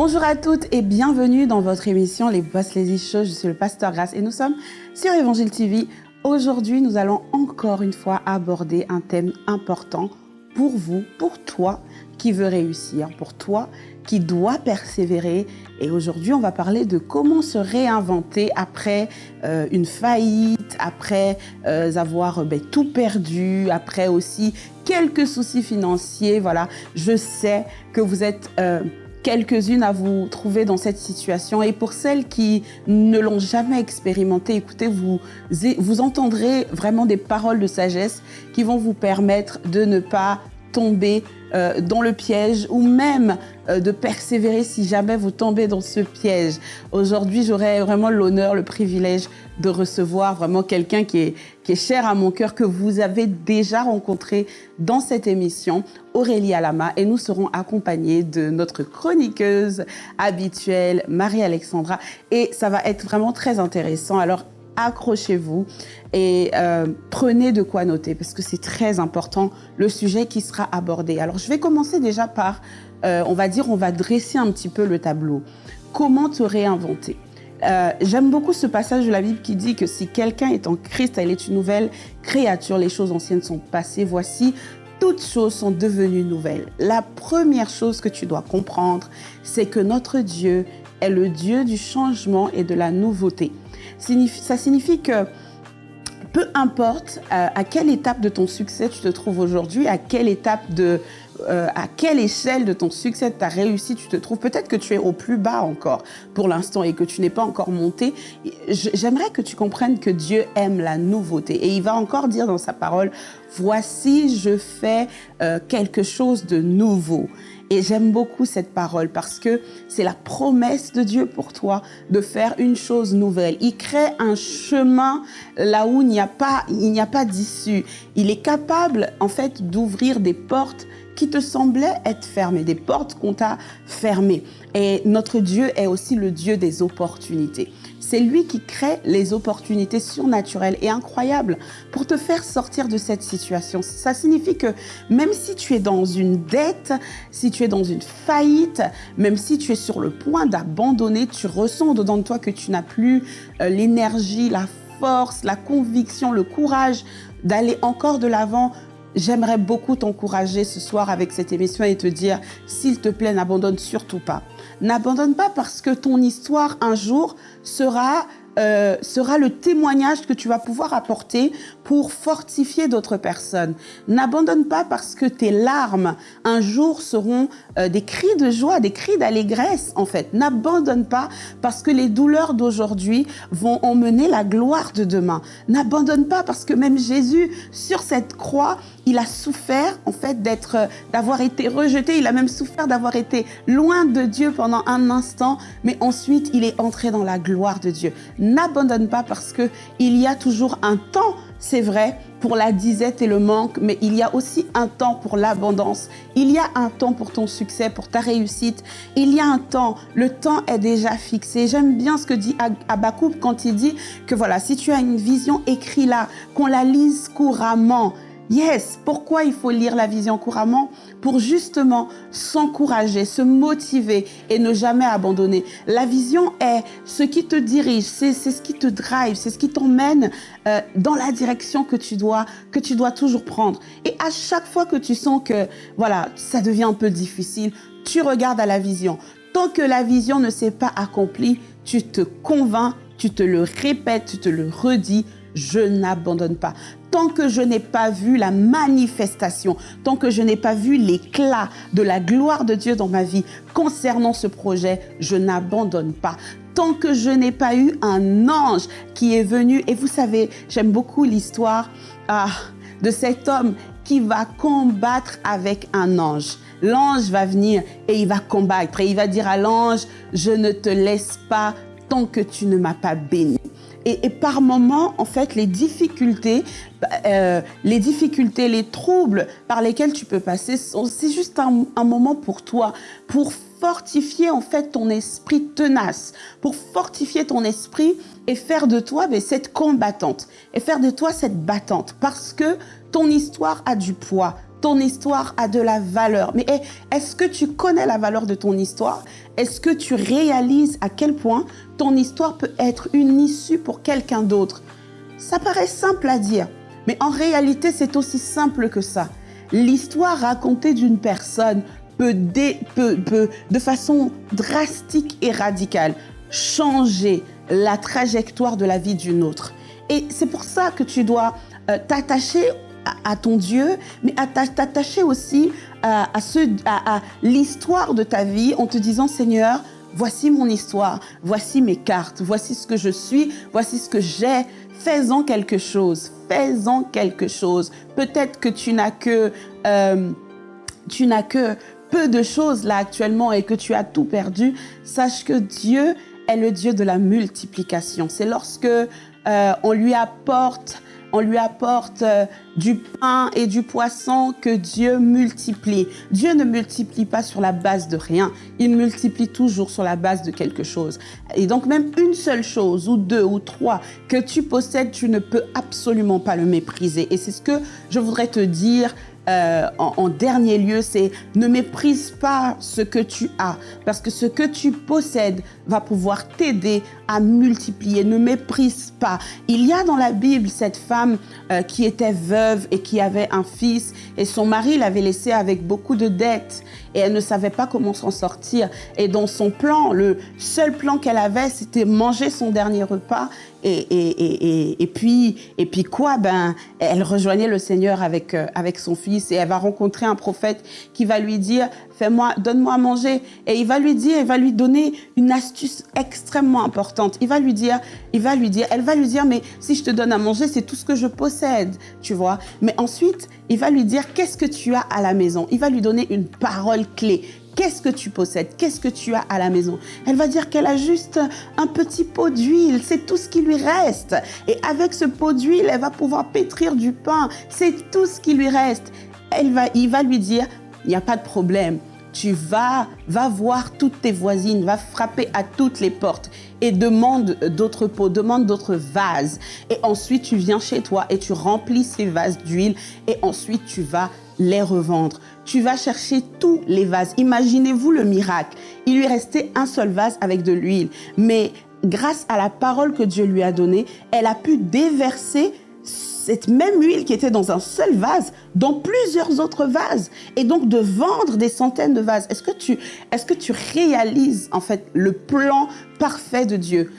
Bonjour à toutes et bienvenue dans votre émission Les Boss Lazy Show. Je suis le pasteur Grace et nous sommes sur Évangile TV. Aujourd'hui, nous allons encore une fois aborder un thème important pour vous, pour toi qui veut réussir, pour toi qui doit persévérer. Et aujourd'hui, on va parler de comment se réinventer après euh, une faillite, après euh, avoir ben, tout perdu, après aussi quelques soucis financiers. Voilà, je sais que vous êtes... Euh, quelques-unes à vous trouver dans cette situation. Et pour celles qui ne l'ont jamais expérimenté, écoutez, vous, vous entendrez vraiment des paroles de sagesse qui vont vous permettre de ne pas tomber euh, dans le piège ou même euh, de persévérer si jamais vous tombez dans ce piège. Aujourd'hui, j'aurai vraiment l'honneur, le privilège de recevoir vraiment quelqu'un qui est, qui est cher à mon cœur, que vous avez déjà rencontré dans cette émission, Aurélie Alama, et nous serons accompagnés de notre chroniqueuse habituelle, Marie-Alexandra, et ça va être vraiment très intéressant. Alors, accrochez-vous et euh, prenez de quoi noter parce que c'est très important le sujet qui sera abordé. Alors je vais commencer déjà par, euh, on va dire, on va dresser un petit peu le tableau. Comment te réinventer? Euh, J'aime beaucoup ce passage de la Bible qui dit que si quelqu'un est en Christ, elle est une nouvelle créature, les choses anciennes sont passées, voici, toutes choses sont devenues nouvelles. La première chose que tu dois comprendre, c'est que notre Dieu est le Dieu du changement et de la nouveauté ça signifie que peu importe euh, à quelle étape de ton succès tu te trouves aujourd'hui, à quelle étape de, euh, à quelle échelle de ton succès, de ta réussite tu te trouves, peut-être que tu es au plus bas encore pour l'instant et que tu n'es pas encore monté. J'aimerais que tu comprennes que Dieu aime la nouveauté et il va encore dire dans sa parole, voici je fais euh, quelque chose de nouveau. Et j'aime beaucoup cette parole parce que c'est la promesse de Dieu pour toi de faire une chose nouvelle. Il crée un chemin là où il n'y a pas, pas d'issue. Il est capable, en fait, d'ouvrir des portes qui te semblaient être fermées, des portes qu'on t'a fermées. Et notre Dieu est aussi le Dieu des opportunités. C'est lui qui crée les opportunités surnaturelles et incroyables pour te faire sortir de cette situation. Ça signifie que même si tu es dans une dette, si tu es dans une faillite, même si tu es sur le point d'abandonner, tu ressens dedans de toi que tu n'as plus euh, l'énergie, la force, la conviction, le courage d'aller encore de l'avant, j'aimerais beaucoup t'encourager ce soir avec cette émission et te dire, s'il te plaît, n'abandonne surtout pas. N'abandonne pas parce que ton histoire un jour sera euh, sera le témoignage que tu vas pouvoir apporter pour fortifier d'autres personnes. N'abandonne pas parce que tes larmes un jour seront euh, des cris de joie, des cris d'allégresse en fait. N'abandonne pas parce que les douleurs d'aujourd'hui vont emmener la gloire de demain. N'abandonne pas parce que même Jésus sur cette croix, il a souffert en fait d'être, euh, d'avoir été rejeté. Il a même souffert d'avoir été loin de Dieu pendant un instant, mais ensuite il est entré dans la gloire de Dieu n'abandonne pas parce que il y a toujours un temps, c'est vrai, pour la disette et le manque, mais il y a aussi un temps pour l'abondance. Il y a un temps pour ton succès, pour ta réussite. Il y a un temps. Le temps est déjà fixé. J'aime bien ce que dit Abakoub quand il dit que voilà, si tu as une vision, écris-la, qu'on la lise couramment. Yes, pourquoi il faut lire la vision couramment Pour justement s'encourager, se motiver et ne jamais abandonner. La vision est ce qui te dirige, c'est ce qui te drive, c'est ce qui t'emmène euh, dans la direction que tu dois que tu dois toujours prendre. Et à chaque fois que tu sens que voilà, ça devient un peu difficile, tu regardes à la vision. Tant que la vision ne s'est pas accomplie, tu te convaincs, tu te le répètes, tu te le redis, je n'abandonne pas tant que je n'ai pas vu la manifestation, tant que je n'ai pas vu l'éclat de la gloire de Dieu dans ma vie concernant ce projet, je n'abandonne pas. Tant que je n'ai pas eu un ange qui est venu, et vous savez, j'aime beaucoup l'histoire ah, de cet homme qui va combattre avec un ange. L'ange va venir et il va combattre et il va dire à l'ange, je ne te laisse pas tant que tu ne m'as pas béni. Et, par moments, en fait, les difficultés, euh, les difficultés, les troubles par lesquels tu peux passer, c'est juste un, moment pour toi, pour fortifier en fait ton esprit tenace, pour fortifier ton esprit et faire de toi mais, cette combattante, et faire de toi cette battante, parce que ton histoire a du poids, ton histoire a de la valeur. Mais est-ce que tu connais la valeur de ton histoire? Est-ce que tu réalises à quel point ton histoire peut être une issue pour quelqu'un d'autre? Ça paraît simple à dire, mais en réalité, c'est aussi simple que ça. L'histoire racontée d'une personne peut, peut, de façon drastique et radicale changer la trajectoire de la vie d'une autre. Et c'est pour ça que tu dois euh, t'attacher à, ton Dieu, mais à t'attacher aussi à, à l'histoire de ta vie en te disant, Seigneur, voici mon histoire, voici mes cartes, voici ce que je suis, voici ce que j'ai. Fais-en quelque chose, fais-en quelque chose. Peut-être que tu n'as que, euh, tu n'as que peu de choses là actuellement et que tu as tout perdu. Sache que Dieu est le Dieu de la multiplication. C'est lorsque euh, on lui apporte on lui apporte euh, du pain et du poisson que Dieu multiplie. Dieu ne multiplie pas sur la base de rien, il multiplie toujours sur la base de quelque chose. Et donc même une seule chose ou deux ou trois que tu possèdes, tu ne peux absolument pas le mépriser. Et c'est ce que je voudrais te dire euh, en, dernier lieu, c'est ne méprise pas ce que tu as, parce que ce que tu possèdes va pouvoir t'aider à multiplier. Ne méprise pas. Il y a dans la Bible cette femme euh, qui était veuve et qui avait un fils, et son mari l'avait laissé avec beaucoup de dettes, et elle ne savait pas comment s'en sortir. Et dans son plan, le seul plan qu'elle avait, c'était manger son dernier repas et, et, et, et, puis, et puis quoi? Ben, Elle rejoignait le Seigneur avec, euh, avec son fils et elle va rencontrer un prophète qui va lui dire fais-moi, donne-moi à manger. Et il va lui dire, il va lui donner une astuce extrêmement importante. Il va lui dire, il va lui dire, elle va lui dire, mais si je te donne à manger, c'est tout ce que je possède, tu vois. Mais ensuite, il va lui dire, qu'est-ce que tu as à la maison? Il va lui donner une parole clé. Qu'est-ce que tu possèdes? Qu'est-ce que tu as à la maison? Elle va dire qu'elle a juste un petit pot d'huile. C'est tout ce qui lui reste. Et avec ce pot d'huile, elle va pouvoir pétrir du pain. C'est tout ce qui lui reste. Elle va, il va lui dire, il n'y a pas de problème. Tu vas, va voir toutes tes voisines, va frapper à toutes les portes et demande d'autres pots, demande d'autres vases. Et ensuite, tu viens chez toi et tu remplis ces vases d'huile et ensuite, tu vas les revendre tu vas chercher tous les vases. Imaginez-vous le miracle. Il lui restait un seul vase avec de l'huile. Mais grâce à la parole que Dieu lui a donnée, elle a pu déverser cette même huile qui était dans un seul vase, dans plusieurs autres vases, et donc de vendre des centaines de vases. Est-ce que tu, est-ce que tu réalises en fait le plan parfait de Dieu?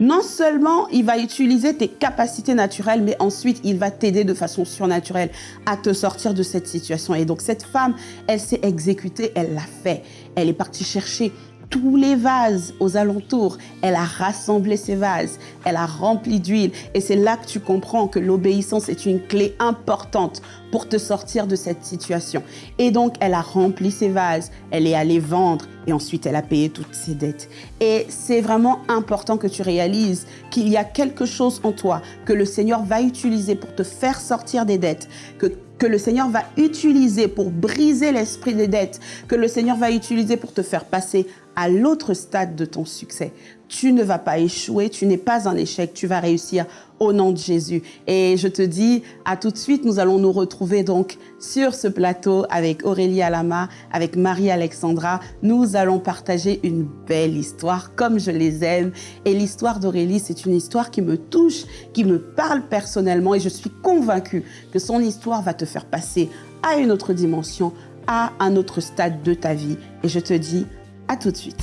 Non seulement il va utiliser tes capacités naturelles, mais ensuite il va t'aider de façon surnaturelle à te sortir de cette situation. Et donc cette femme, elle s'est exécutée, elle l'a fait. Elle est partie chercher tous les vases aux alentours. Elle a rassemblé ces vases, elle a rempli d'huile. Et c'est là que tu comprends que l'obéissance est une clé importante pour te sortir de cette situation. Et donc, elle a rempli ses vases, elle est allée vendre et ensuite elle a payé toutes ses dettes. Et c'est vraiment important que tu réalises qu'il y a quelque chose en toi que le Seigneur va utiliser pour te faire sortir des dettes, que que le Seigneur va utiliser pour briser l'esprit des dettes, que le Seigneur va utiliser pour te faire passer à l'autre stade de ton succès. Tu ne vas pas échouer, tu n'es pas un échec, tu vas réussir au nom de Jésus. Et je te dis à tout de suite, nous allons nous retrouver donc sur ce plateau avec Aurélie Alama, avec Marie-Alexandra. Nous allons partager une belle histoire comme je les aime. Et l'histoire d'Aurélie, c'est une histoire qui me touche, qui me parle personnellement et je suis convaincue que son histoire va te faire passer à une autre dimension, à un autre stade de ta vie. Et je te dis à tout de suite.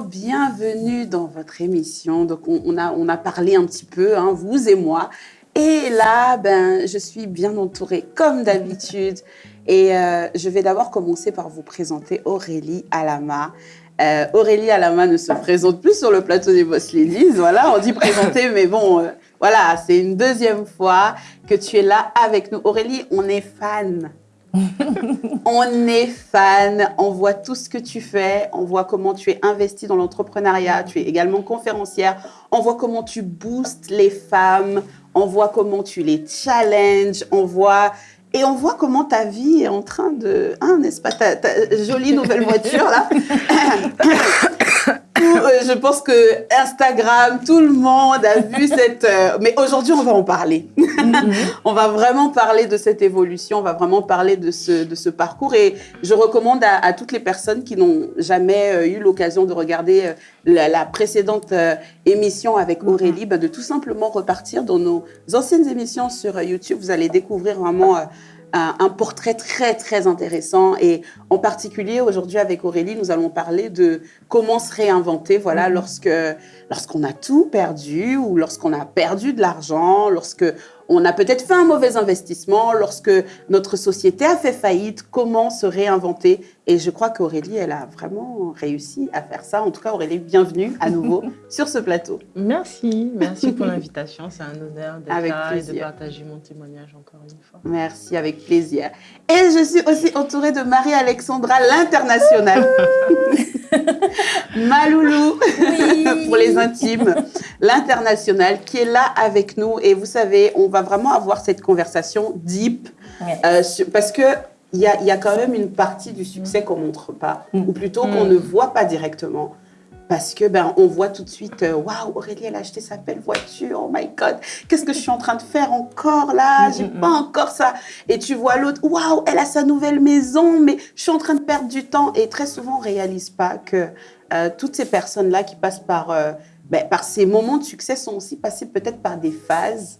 Bienvenue dans votre émission. Donc, on, a, on a parlé un petit peu, hein, vous et moi. Et là, ben, je suis bien entourée, comme d'habitude. Et euh, je vais d'abord commencer par vous présenter Aurélie Alama. Euh, Aurélie Alama ne se présente plus sur le plateau des Boss Ladies. Voilà, on dit présenter, mais bon, euh, voilà, c'est une deuxième fois que tu es là avec nous. Aurélie, on est fan. on est fan, on voit tout ce que tu fais, on voit comment tu es investi dans l'entrepreneuriat, tu es également conférencière, on voit comment tu boostes les femmes, on voit comment tu les challenges, on voit et on voit comment ta vie est en train de... Hein, n'est-ce pas? Ta, jolie nouvelle voiture, là euh, Je pense que Instagram, tout le monde a vu cette... Euh, mais aujourd'hui, on va en parler. Mm-hmm. on va vraiment parler de cette évolution, on va vraiment parler de ce, de ce parcours. Et je recommande à, toutes les personnes qui n'ont jamais euh, eu l'occasion de regarder la, précédente émission avec mm-hmm. Aurélie, bah, de tout simplement repartir dans nos anciennes émissions sur YouTube. Vous allez découvrir vraiment un, portrait très, très intéressant. Et en particulier, aujourd'hui, avec Aurélie, nous allons parler de comment se réinventer, voilà, mm-hmm. lorsque lorsqu'on a tout perdu ou lorsqu'on a perdu de l'argent, lorsque on a peut-être fait un mauvais investissement, lorsque notre société a fait faillite, comment se réinventer? Et je crois qu'Aurélie, elle a vraiment réussi à faire ça. En tout cas, Aurélie, bienvenue à nouveau sur ce plateau. Merci, merci pour l'invitation. C'est un honneur d'être là et de partager mon témoignage encore une fois. Merci, avec plaisir. Et je suis aussi entourée de Marie-Alexandra, l'internationale. Maloulou, pour les intimes, l'international, qui est là avec nous. Et vous savez, on va vraiment avoir cette conversation deep, euh, parce que il y a, y a, quand même une partie du succès qu'on montre pas, mm. ou plutôt qu'on mm. ne voit pas directement. Parce que ben on voit tout de suite, euh, waouh, Aurélie, elle a acheté sa belle voiture, oh my God, qu'est-ce que je suis en train de faire encore là? J'ai pas encore ça. Et tu vois l'autre, waouh, elle a sa nouvelle maison, mais je suis en train de perdre du temps. Et très souvent, on réalise pas que euh, toutes ces personnes-là qui passent par, euh, ben, par ces moments de succès sont aussi passées peut-être par des phases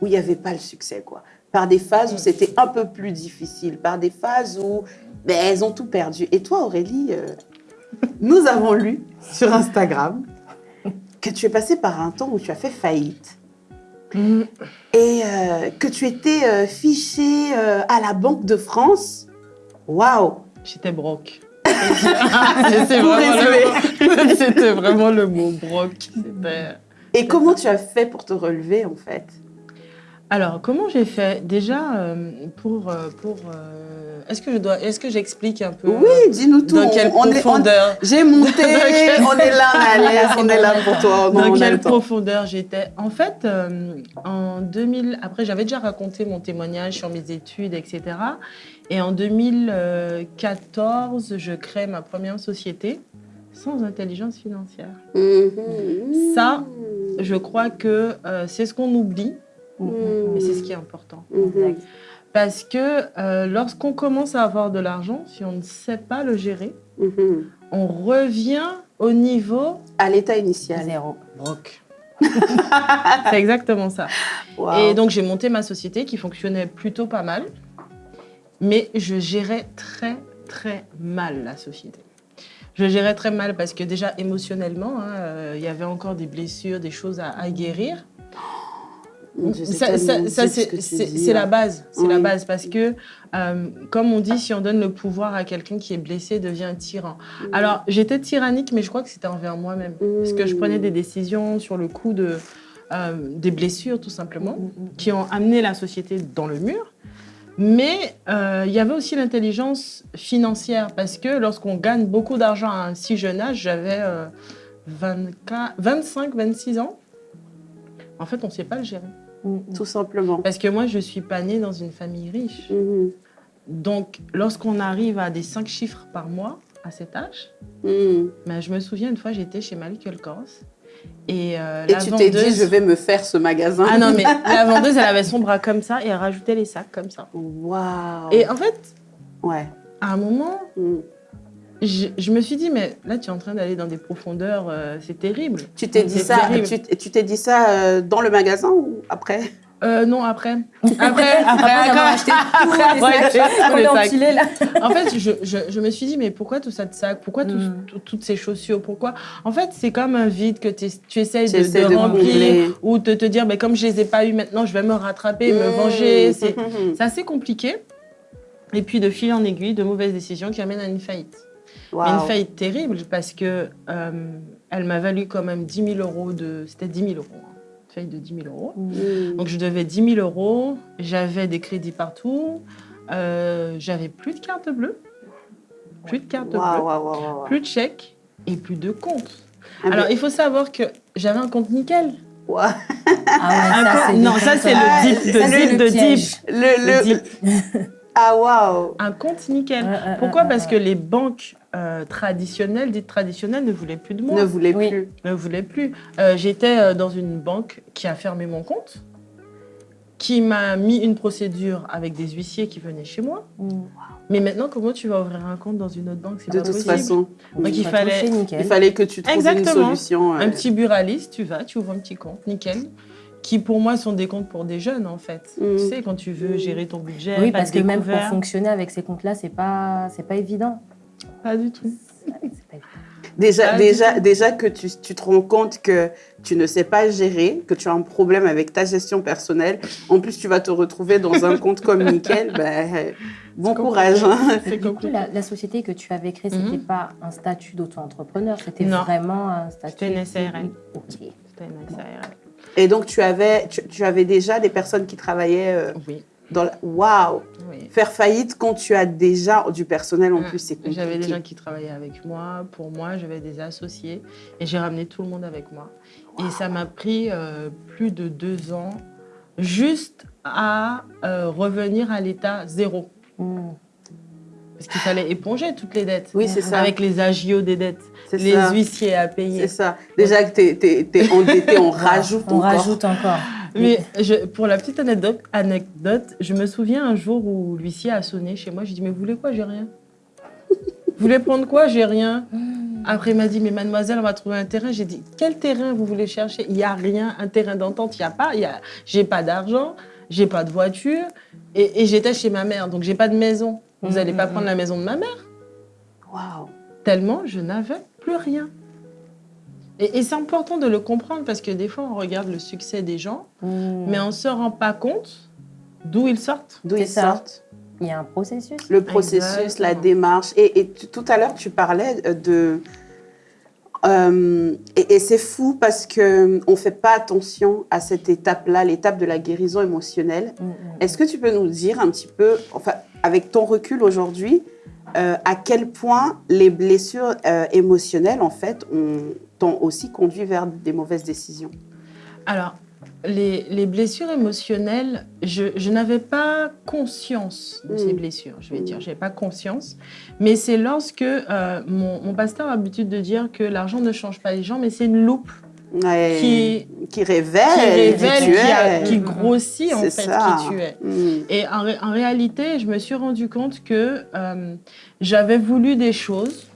où il n'y avait pas le succès, quoi. Par des phases où c'était un peu plus difficile, par des phases où ben, elles ont tout perdu. Et toi, Aurélie, euh, nous avons lu sur Instagram que tu es passée par un temps où tu as fait faillite. Mm. Et que tu étais fichée à la Banque de France. Waouh J'étais broke. C'était vraiment, le mot broc. Et comment tu as fait pour te relever en fait? Alors, comment j'ai fait Déjà, euh, pour... Euh, pour euh, est-ce que je dois, est-ce que j'explique un peu Oui, dis-nous tout. Dans quelle profondeur J'ai monté, on est là, on on est là pour toi. dans quelle profondeur j'étais? En fait, en 2000, après j'avais déjà raconté mon témoignage sur mes études, etc. Et en 2014, je crée ma première société sans intelligence financière. Mm-hmm. Ça, je crois que c'est ce qu'on oublie, mm-hmm. mais c'est ce qui est important. Mm-hmm. Parce que euh, lorsqu'on commence à avoir de l'argent, si on ne sait pas le gérer, on revient au niveau... À l'état initial. Zéro. Broc. c'est exactement ça. Et donc, j'ai monté ma société qui fonctionnait plutôt pas mal. Mais je gérais très, très mal la société. Je gérais très mal parce que déjà émotionnellement, hein, euh, il y avait encore des blessures, des choses à, guérir. Ça, c'est la base, c'est la base parce que, euh, comme on dit, si on donne le pouvoir à quelqu'un qui est blessé, devient tyran. Alors, j'étais tyrannique, mais je crois que c'était envers moi-même, parce que je prenais des décisions sur le coup de euh, des blessures, tout simplement, qui ont amené la société dans le mur. Mais euh, il y avait aussi l'intelligence financière parce que lorsqu'on gagne beaucoup d'argent à un si jeune âge, j'avais 25, 26 ans, en fait, on ne sait pas le gérer. Mm, tout simplement. Parce que moi, je ne suis pas née dans une famille riche. Mm-hmm. Donc, lorsqu'on arrive à des 5 chiffres par mois à cet âge, mm. ben, je me souviens une fois, j'étais chez Malik Kors et, euh, tu t'es dit, je vais me faire ce magasin. Ah non, mais la vendeuse, elle avait son bras comme ça et elle rajoutait les sacs comme ça. Waouh Et en fait, ouais. à un moment, mm. je, me suis dit, mais là, tu es en train d'aller dans des profondeurs, euh, c'est terrible. Tu t'es dit, ça, tu, t'es dit ça euh, dans le magasin ou après? Euh, non, après. Après, après, après, après, après, là. En fait, je, je, je, me suis dit, mais pourquoi tout ça de sac Pourquoi mm. toutes ces chaussures? Pourquoi? En fait, c'est comme un vide que tu essayes de, de, remplir ou de te dire, mais comme je les ai pas eu maintenant, je vais me rattraper, me mm. venger. C'est assez compliqué. Et puis, de fil en aiguille, de mauvaises décisions qui amènent à une faillite. Une faillite terrible parce que euh, elle m'a valu quand même 10 000 euros de... C'était 10 000 euros. Hein de 10 000 euros. Mmh. Donc, je devais 10 000 euros. J'avais des crédits partout. Euh, j'avais plus de carte bleue. Plus de carte bleue. plus de chèques et plus de compte. Ah, Alors, il faut savoir que j'avais un compte nickel. Ah ça, non, ça c'est le dip de dip de dip. Le, le... Ah waouh Un compte nickel. Pourquoi? Parce que les banques euh, traditionnelles, dites traditionnelles, ne voulaient plus de moi. Ne voulaient plus. Ne voulaient plus. Euh, j'étais euh, dans une banque qui a fermé mon compte, qui m'a mis une procédure avec des huissiers qui venaient chez moi. Mmh. Mais maintenant, comment tu vas ouvrir un compte dans une autre banque? De toute façon. Donc il fallait, il fallait que tu trouves une solution. Un petit buraliste, tu vas, tu ouvres un petit compte, nickel qui pour moi sont des comptes pour des jeunes en fait. Tu mm. sais, quand tu veux gérer ton budget. Oui, parce que même pour fonctionner avec ces comptes-là, c'est pas, c'est pas évident. Pas du tout. Déjà, déjà, déjà que tu, tu, te rends compte que tu ne sais pas gérer, que tu as un problème avec ta gestion personnelle, en plus tu vas te retrouver dans un compte comme Nickel, ben, bon courage. Hein. La, la, société que tu avais créée, ce n'était mhm. pas un statut d'auto-entrepreneur, c'était vraiment un statut... C'était une SARL. Ok. C'était une SARL. Et donc, tu avais, tu, avais déjà des personnes qui travaillaient euh, oui. Dans la... Waouh Faire faillite quand tu as déjà du personnel en plus, c'est compliqué. J'avais des gens qui travaillaient avec moi. Pour moi, j'avais des associés. Et j'ai ramené tout le monde avec moi. Et ça m'a pris euh, plus de deux ans juste à euh, revenir à l'état zéro. Hmm. Parce qu'il fallait éponger toutes les dettes. Oui, c'est ça. Avec les agios des dettes, les huissiers à payer. C'est ça. Déjà que tu es, endetté, on rajoute on rajoute encore. Mais je, pour la petite anecdote, anecdote, je me souviens un jour où l'huissier a sonné chez moi. J'ai dit, mais vous voulez quoi J'ai rien. vous voulez prendre quoi J'ai rien. Après, il m'a dit, mais mademoiselle, on va trouver un terrain. J'ai dit, quel terrain vous voulez chercher? Il n'y a rien, un terrain d'entente, il n'y a pas. Je j'ai pas d'argent, j'ai pas de voiture. Et, et j'étais chez ma mère, donc j'ai pas de maison. Vous n'allez pas prendre la maison de ma mère? Waouh Tellement je n'avais plus rien. Et, c'est important de le comprendre parce que des fois, on regarde le succès des gens, mm. mais on ne se rend pas compte d'où ils sortent. D'où ils sortent. Il y a un processus. Le processus, la démarche. Et, tout à l'heure, tu parlais de... Euh, et, c'est fou parce qu'on ne fait pas attention à cette étape-là, l'étape de la guérison émotionnelle. Mm, mm, Est-ce que tu peux nous dire un petit peu, enfin, avec ton recul aujourd'hui, euh, à quel point les blessures euh, émotionnelles, en fait, t'ont aussi conduit vers des mauvaises décisions Alors, les, blessures émotionnelles, je, n'avais pas conscience de ces mm. blessures, je vais dire. Je n'avais pas conscience. Mais c'est lorsque euh, mon, mon, pasteur a l'habitude de dire que l'argent ne change pas les gens, mais c'est une loupe qui, qui révèle, qui, qui, grossit en fait qui tu es. Mm. Et en, réalité, je me suis rendu compte que euh, j'avais voulu des choses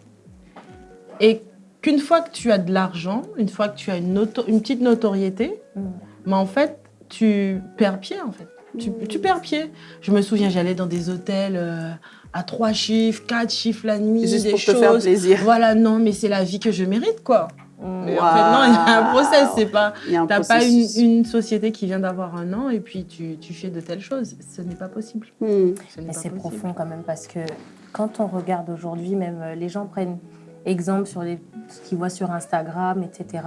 et qu'une fois que tu as de l'argent, une fois que tu as une, une petite notoriété, mm. mais en fait, tu perds pied en fait. Tu, tu perds pied. Je me souviens, j'allais dans des hôtels euh, à trois chiffres, quatre chiffres la nuit, Juste des pour choses. Te faire plaisir. Voilà, non, mais c'est la vie que je mérite, quoi. Mais en fait, non, il y a un process. C'est pas, t'as pas une, une, société qui vient d'avoir un an et puis tu, tu, fais de telles choses. Ce n'est pas possible. Hmm. C'est profond quand même parce que quand on regarde aujourd'hui, même euh, les gens prennent exemple sur les, ce qu'ils voient sur Instagram, etc.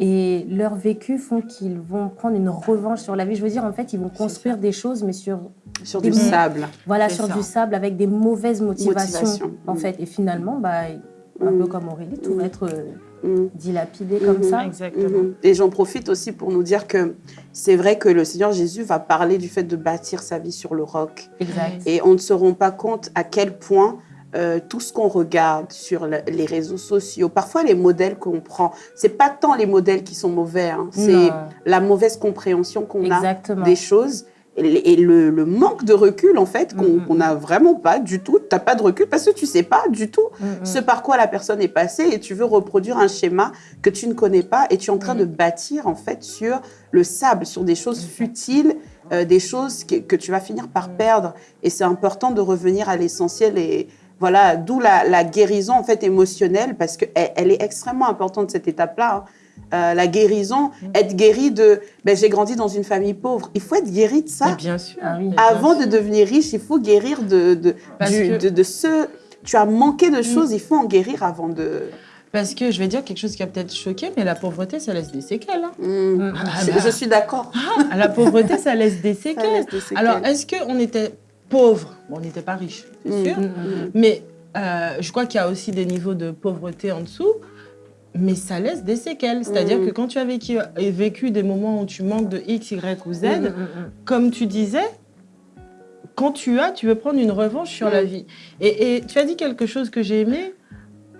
Et leur vécu font qu'ils vont prendre une revanche sur la vie. Je veux dire, en fait, ils vont construire des choses, mais sur sur du sable. Voilà, sur du sable avec des mauvaises motivations, en hmm. fait. Et finalement, bah, un peu hmm. comme Aurélie, tout va être euh, Mm. dilapidé comme ça. Exactement. Mm-hmm. Et j'en profite aussi pour nous dire que c'est vrai que le Seigneur Jésus va parler du fait de bâtir sa vie sur le roc. Exact. Et on ne se rend pas compte à quel point euh, tout ce qu'on regarde sur les réseaux sociaux, parfois les modèles qu'on prend, c'est pas tant les modèles qui sont mauvais, hein. c'est la mauvaise compréhension qu'on a des choses et le, manque de recul, en fait, qu'on n'a vraiment pas du tout. Tu n'as pas de recul parce que tu sais pas du tout ce par quoi la personne est passée et tu veux reproduire un schéma que tu ne connais pas et tu es en train de bâtir, en fait, sur le sable, sur des choses futiles, euh, des choses que, tu vas finir par perdre. Et c'est important de revenir à l'essentiel et voilà, d'où la, guérison, en fait, émotionnelle parce qu'elle elle est extrêmement importante, cette étape-là. Hein. Euh, la guérison, mm. être guéri de ben, j'ai grandi dans une famille pauvre. Il faut être guéri de ça. bien sûr. Ah Avant de devenir riche, il faut guérir de, de, de, ce. Tu as manqué de mm. choses, il faut en guérir avant de. Parce que je vais dire quelque chose qui a peut-être choqué, mais la pauvreté, ça laisse des séquelles. Hein. Mm. Ah, je, bah. suis d'accord. Ah, la pauvreté, ça laisse des séquelles. Alors, est-ce qu'on était pauvre? On n'était pas riche, c'est sûr. Mais euh, je crois qu'il y a aussi des niveaux de pauvreté en dessous mais ça laisse des séquelles. C'est-à-dire mm. que quand tu as vécu, des moments où tu manques de X, Y ou Z, mm, mm, comme tu disais, quand tu as, tu veux prendre une revanche sur la vie. Et, tu as dit quelque chose que j'ai aimé.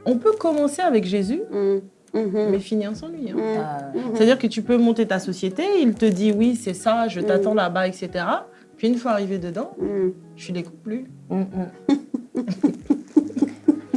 On peut commencer avec Jésus, mm-hmm. mais finir sans lui. Hein. Ah. Mm-hmm. C'est-à-dire que tu peux monter ta société, il te dit oui, c'est ça, je t'attends là-bas, etc. Puis une fois arrivé dedans, tu les coupes plus.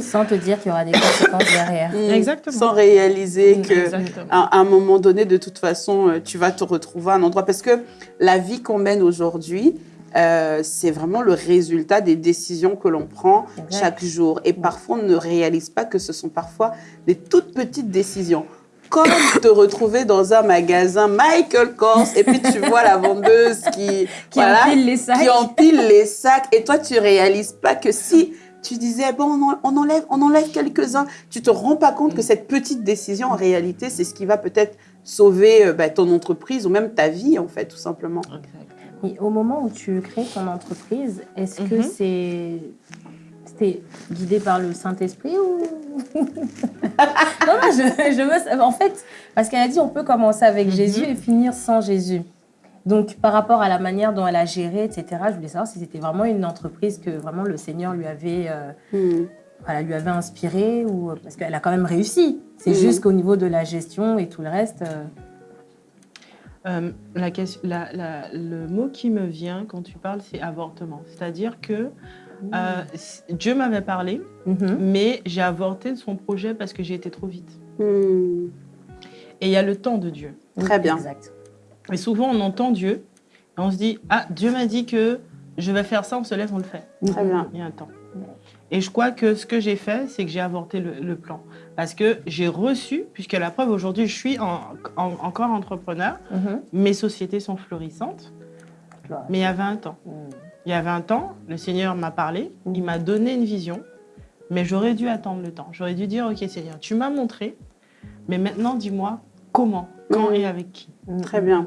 Sans te dire qu'il y aura des conséquences derrière. Mm. Exactement. Sans réaliser mm. que à, un moment donné, de toute façon, euh, tu vas te retrouver à un endroit. Parce que la vie qu'on mène aujourd'hui, euh, c'est vraiment le résultat des décisions que l'on prend chaque jour. Et parfois, on ne réalise pas que ce sont parfois des toutes petites décisions comme te retrouver dans un magasin Michael Kors et puis tu vois la vendeuse qui, qui empile les sacs. Qui empile les sacs et toi tu réalises pas que si tu disais, bon, on enlève, on enlève quelques-uns. Tu ne te rends pas compte que cette petite décision, en réalité, c'est ce qui va peut-être sauver euh, bah, ton entreprise ou même ta vie, en fait, tout simplement. Et au moment où tu crées ton entreprise, est-ce que mm-hmm. c'est c'était guidé par le Saint-Esprit ou? Non, non, je, je veux, en fait, parce qu'elle a dit on peut commencer avec mm-hmm. Jésus et finir sans Jésus. Donc, par rapport à la manière dont elle a géré, etc., je voulais savoir si c'était vraiment une entreprise que vraiment le Seigneur lui avait, euh, hmm. voilà, lui avait inspiré, ou, parce qu'elle a quand même réussi. C'est hmm. juste qu'au niveau de la gestion et tout le reste... Euh, euh, la, la, le mot qui me vient quand tu parles, c'est avortement. C'est-à-dire que hmm. Dieu m'avait parlé, mm-hmm. mais j'ai avorté son projet parce que j'ai été trop vite. Et il y a le temps de Dieu. Très bien. Exact. Et souvent, on entend Dieu et on se dit Ah, Dieu m'a dit que je vais faire ça, on se lève, on le fait. Très bien. Il y a un temps. Et je crois que ce que j'ai fait, c'est que j'ai avorté le, plan. Parce que j'ai reçu, puisque la preuve aujourd'hui, je suis encore entrepreneur, mhm. mes sociétés sont florissantes, mais il y a 20 ans. Mhm. Il y a 20 ans, le Seigneur m'a parlé, il mhm. m'a donné une vision, mais j'aurais dû attendre le temps. J'aurais dû dire Ok, Seigneur, tu m'as montré, mais maintenant dis-moi comment, quand et avec qui? Très bien.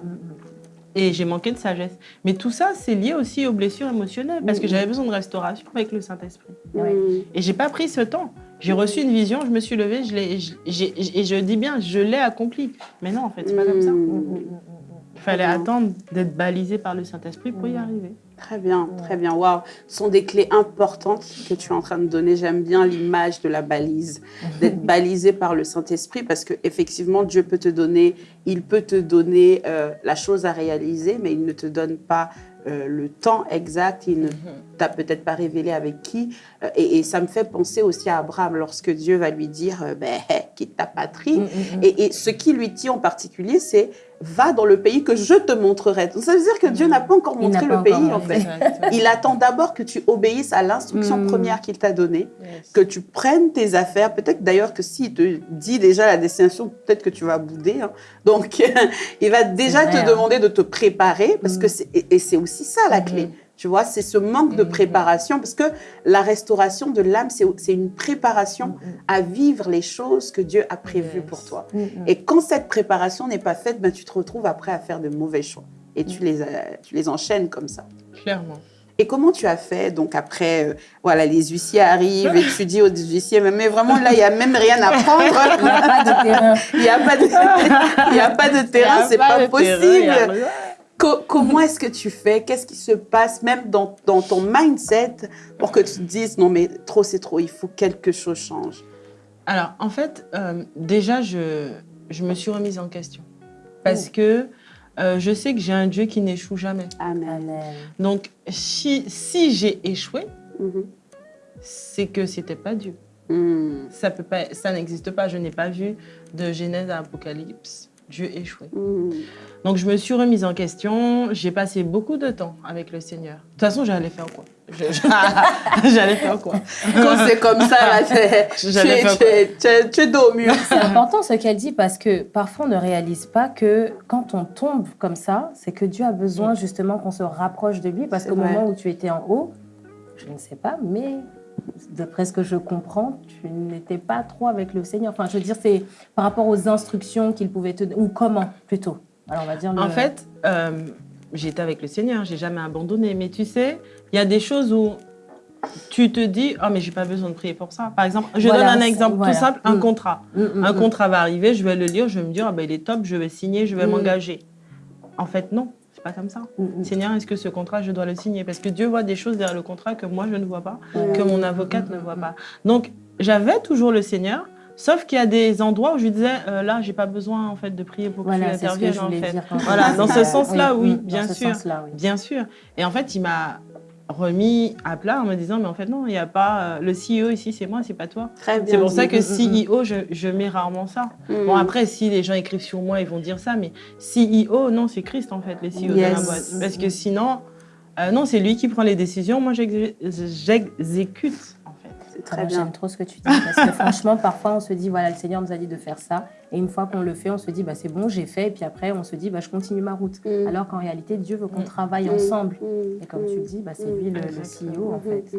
Et j'ai manqué de sagesse. Mais tout ça, c'est lié aussi aux blessures émotionnelles, parce que j'avais besoin de restauration avec le Saint-Esprit. Et j'ai pas pris ce temps. J'ai reçu une vision, je me suis levée, je et je dis bien, je l'ai accompli. Mais non, en fait, c'est pas comme ça. Il fallait attendre d'être balisé par le Saint-Esprit pour y arriver. Très bien, très bien. Waouh, ce sont des clés importantes que tu es en train de donner. J'aime bien l'image de la balise, d'être balisé par le Saint-Esprit parce que effectivement Dieu peut te donner, il peut te donner euh, la chose à réaliser, mais il ne te donne pas euh, le temps exact, il ne t'a peut-être pas révélé avec qui. Euh, et, ça me fait penser aussi à Abraham lorsque Dieu va lui dire ben, quitte ta patrie. Mm, mm, mm. Et, et, ce qui lui dit en particulier, c'est va dans le pays que je te montrerai. ça veut dire que Dieu n'a pas encore montré le pays, en fait. Il attend d'abord que tu obéisses à l'instruction première qu'il t'a donnée, que tu prennes tes affaires. Peut-être d'ailleurs que s'il te dit déjà la destination, peut-être que tu vas bouder. Hein. Donc, il va déjà te demander de te préparer, parce que et c'est aussi ça la clé. Tu vois, c'est ce manque de mm-hmm. préparation, parce que la restauration de l'âme, c'est une préparation à vivre les choses que Dieu a prévues pour toi. Et quand cette préparation n'est pas faite, ben, tu te retrouves après à faire de mauvais choix. Et tu les, euh, tu les enchaînes comme ça. Clairement. Et comment tu as fait Donc après, euh, voilà, les huissiers arrivent et tu dis aux huissiers, mais vraiment là, il n'y a même rien à prendre. Il n'y a pas de terrain. Il n'y a pas de, il y a pas de terrain, c'est pas, pas possible comment est-ce que tu fais? Qu'est-ce qui se passe même dans, ton mindset pour que tu te dises non mais trop c'est trop, il faut quelque chose change? Alors en fait, euh, déjà je, je me suis remise en question parce que euh, je sais que j'ai un Dieu qui n'échoue jamais. Amen. Donc, si, si j'ai échoué, mhm. c'est que c'était pas Dieu. Hmm. Ça peut pas, ça n'existe pas. Je n'ai pas vu de Genèse à Apocalypse Dieu échoué. Donc je me suis remise en question. J'ai passé beaucoup de temps avec le Seigneur. De toute façon, j'allais faire quoi? J'allais faire quoi? Quand c'est comme ça, là, tu, es, tu, es au mur. C'est important ce qu'elle dit parce que parfois on ne réalise pas que quand on tombe comme ça, c'est que Dieu a besoin justement qu'on se rapproche de lui parce qu'au moment où tu étais en haut, je ne sais pas, mais d'après ce que je comprends, tu n'étais pas trop avec le Seigneur. Enfin, je veux dire, c'est par rapport aux instructions qu'il pouvait te donner, ou comment plutôt. Alors, on va dire. En fait, euh, j'étais avec le Seigneur, j'ai jamais abandonné. Mais tu sais, il y a des choses où tu te dis, oh mais j'ai pas besoin de prier pour ça. Par exemple, je donne un exemple tout simple, un mm. contrat. Mm, mm, un contrat va arriver, je vais le lire, je vais me dire, oh, ben, il est top, je vais signer, je vais m'engager. En fait, non pas comme ça. Seigneur, est-ce que ce contrat, je dois le signer? Parce que Dieu voit des choses derrière le contrat que moi, je ne vois pas, que mon avocate ne voit pas. Donc, j'avais toujours le Seigneur, Sauf qu'il y a des endroits où je lui disais, euh, là, j'ai pas besoin en fait de prier pour que tu interviennes. En fait. Voilà, dans ce sens-là, oui, bien sûr, bien sûr. Et en fait, il m'a remis à plat en me disant mais en fait non il n'y a pas euh, le CEO ici c'est moi c'est pas toi. C'est pour ça que CEO je, je, mets rarement ça. Mm. bon après si les gens écrivent sur moi ils vont dire ça mais CEO non c'est Christ en fait le CEO de la boîte. Parce que sinon euh, non c'est lui qui prend les décisions moi j'exécute très bien. J'aime trop ce que tu dis parce que franchement, parfois, on se dit voilà, le Seigneur nous a dit de faire ça, et une fois qu'on le fait, on se dit bah c'est bon, j'ai fait, et puis après, on se dit bah je continue ma route. Mm. Alors qu'en réalité, Dieu veut qu'on mm. travaille mm. ensemble. Et comme tu le dis, bah, c'est lui le, CEO en fait.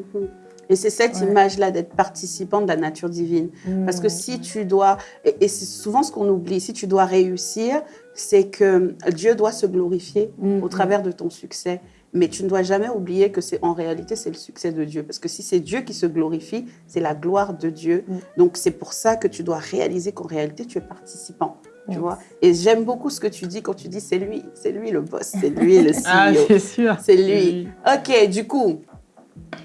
Et c'est cette image-là d'être participant de la nature divine. Parce que si tu dois, et, c'est souvent ce qu'on oublie, si tu dois réussir, c'est que Dieu doit se glorifier au travers de ton succès. Mais tu ne dois jamais oublier que c'est en réalité, c'est le succès de Dieu. Parce que si c'est Dieu qui se glorifie, c'est la gloire de Dieu. Mm. Donc, c'est pour ça que tu dois réaliser qu'en réalité, tu es participant. Tu vois? Et j'aime beaucoup ce que tu dis quand tu dis c'est lui, c'est lui le boss, c'est lui le CEO. ah, c'est sûr. C'est lui. Ok, du coup,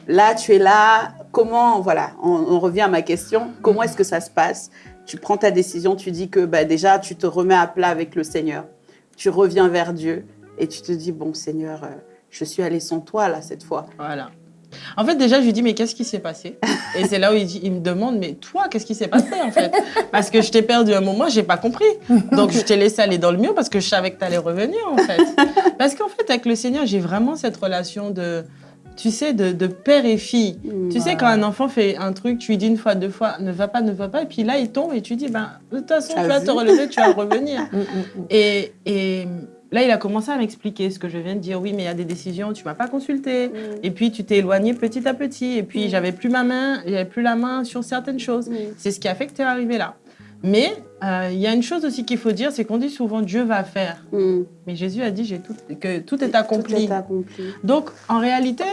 là, tu es là. Comment, voilà, on, revient à ma question. Comment est-ce que ça se passe? Tu prends ta décision, tu dis que bah, déjà, tu te remets à plat avec le Seigneur. Tu reviens vers Dieu et tu te dis, bon, Seigneur, euh, je suis allée sans toi, là, cette fois. Voilà. En fait, déjà, je lui dis, mais qu'est-ce qui s'est passé? Et c'est là où il, il, me demande, mais toi, qu'est-ce qui s'est passé, en fait? Parce que je t'ai perdu un moment, j'ai pas compris. Donc, je t'ai laissé aller dans le mur parce que je savais que tu allais revenir, en fait. Parce qu'en fait, avec le Seigneur, j'ai vraiment cette relation de, tu sais, de, père et fille. Tu sais, quand un enfant fait un truc, tu lui dis une fois, deux fois, ne va pas, ne va pas, et puis là, il tombe et tu dis, ben, de toute façon, tu vas te relever, tu vas revenir. Mm, mm, mm. et, et Là, il a commencé à m'expliquer ce que je viens de dire. Oui, mais il y a des décisions, tu m'as pas consulté. Mm. Et puis, tu t'es éloigné petit à petit. Et puis, mm. j'avais plus ma main, j'avais plus la main sur certaines choses. Mm. C'est ce qui a fait que tu es arrivé là. Mais euh, il y a une chose aussi qu'il faut dire, c'est qu'on dit souvent Dieu va faire. Mais Jésus a dit tout, que tout est, accompli. tout est accompli. Donc, en réalité,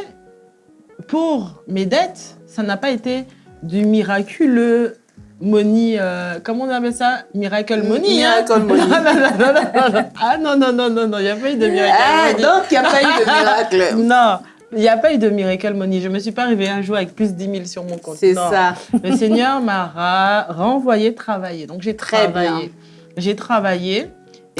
pour mes dettes, ça n'a pas été du miraculeux money, euh, comment on appelle ça? Miracle money. Hein? Miracle money. ah non, non, non, non, non, il n'y a pas eu de miracle ah, Donc, il n'y a pas eu de miracle. non. Il n'y a pas eu de miracle money. Je ne me suis pas arrivée un jour avec plus de 10 000 sur mon compte. C'est ça. Le Seigneur m'a renvoyé travailler. Donc, j'ai travaillé. J'ai travaillé.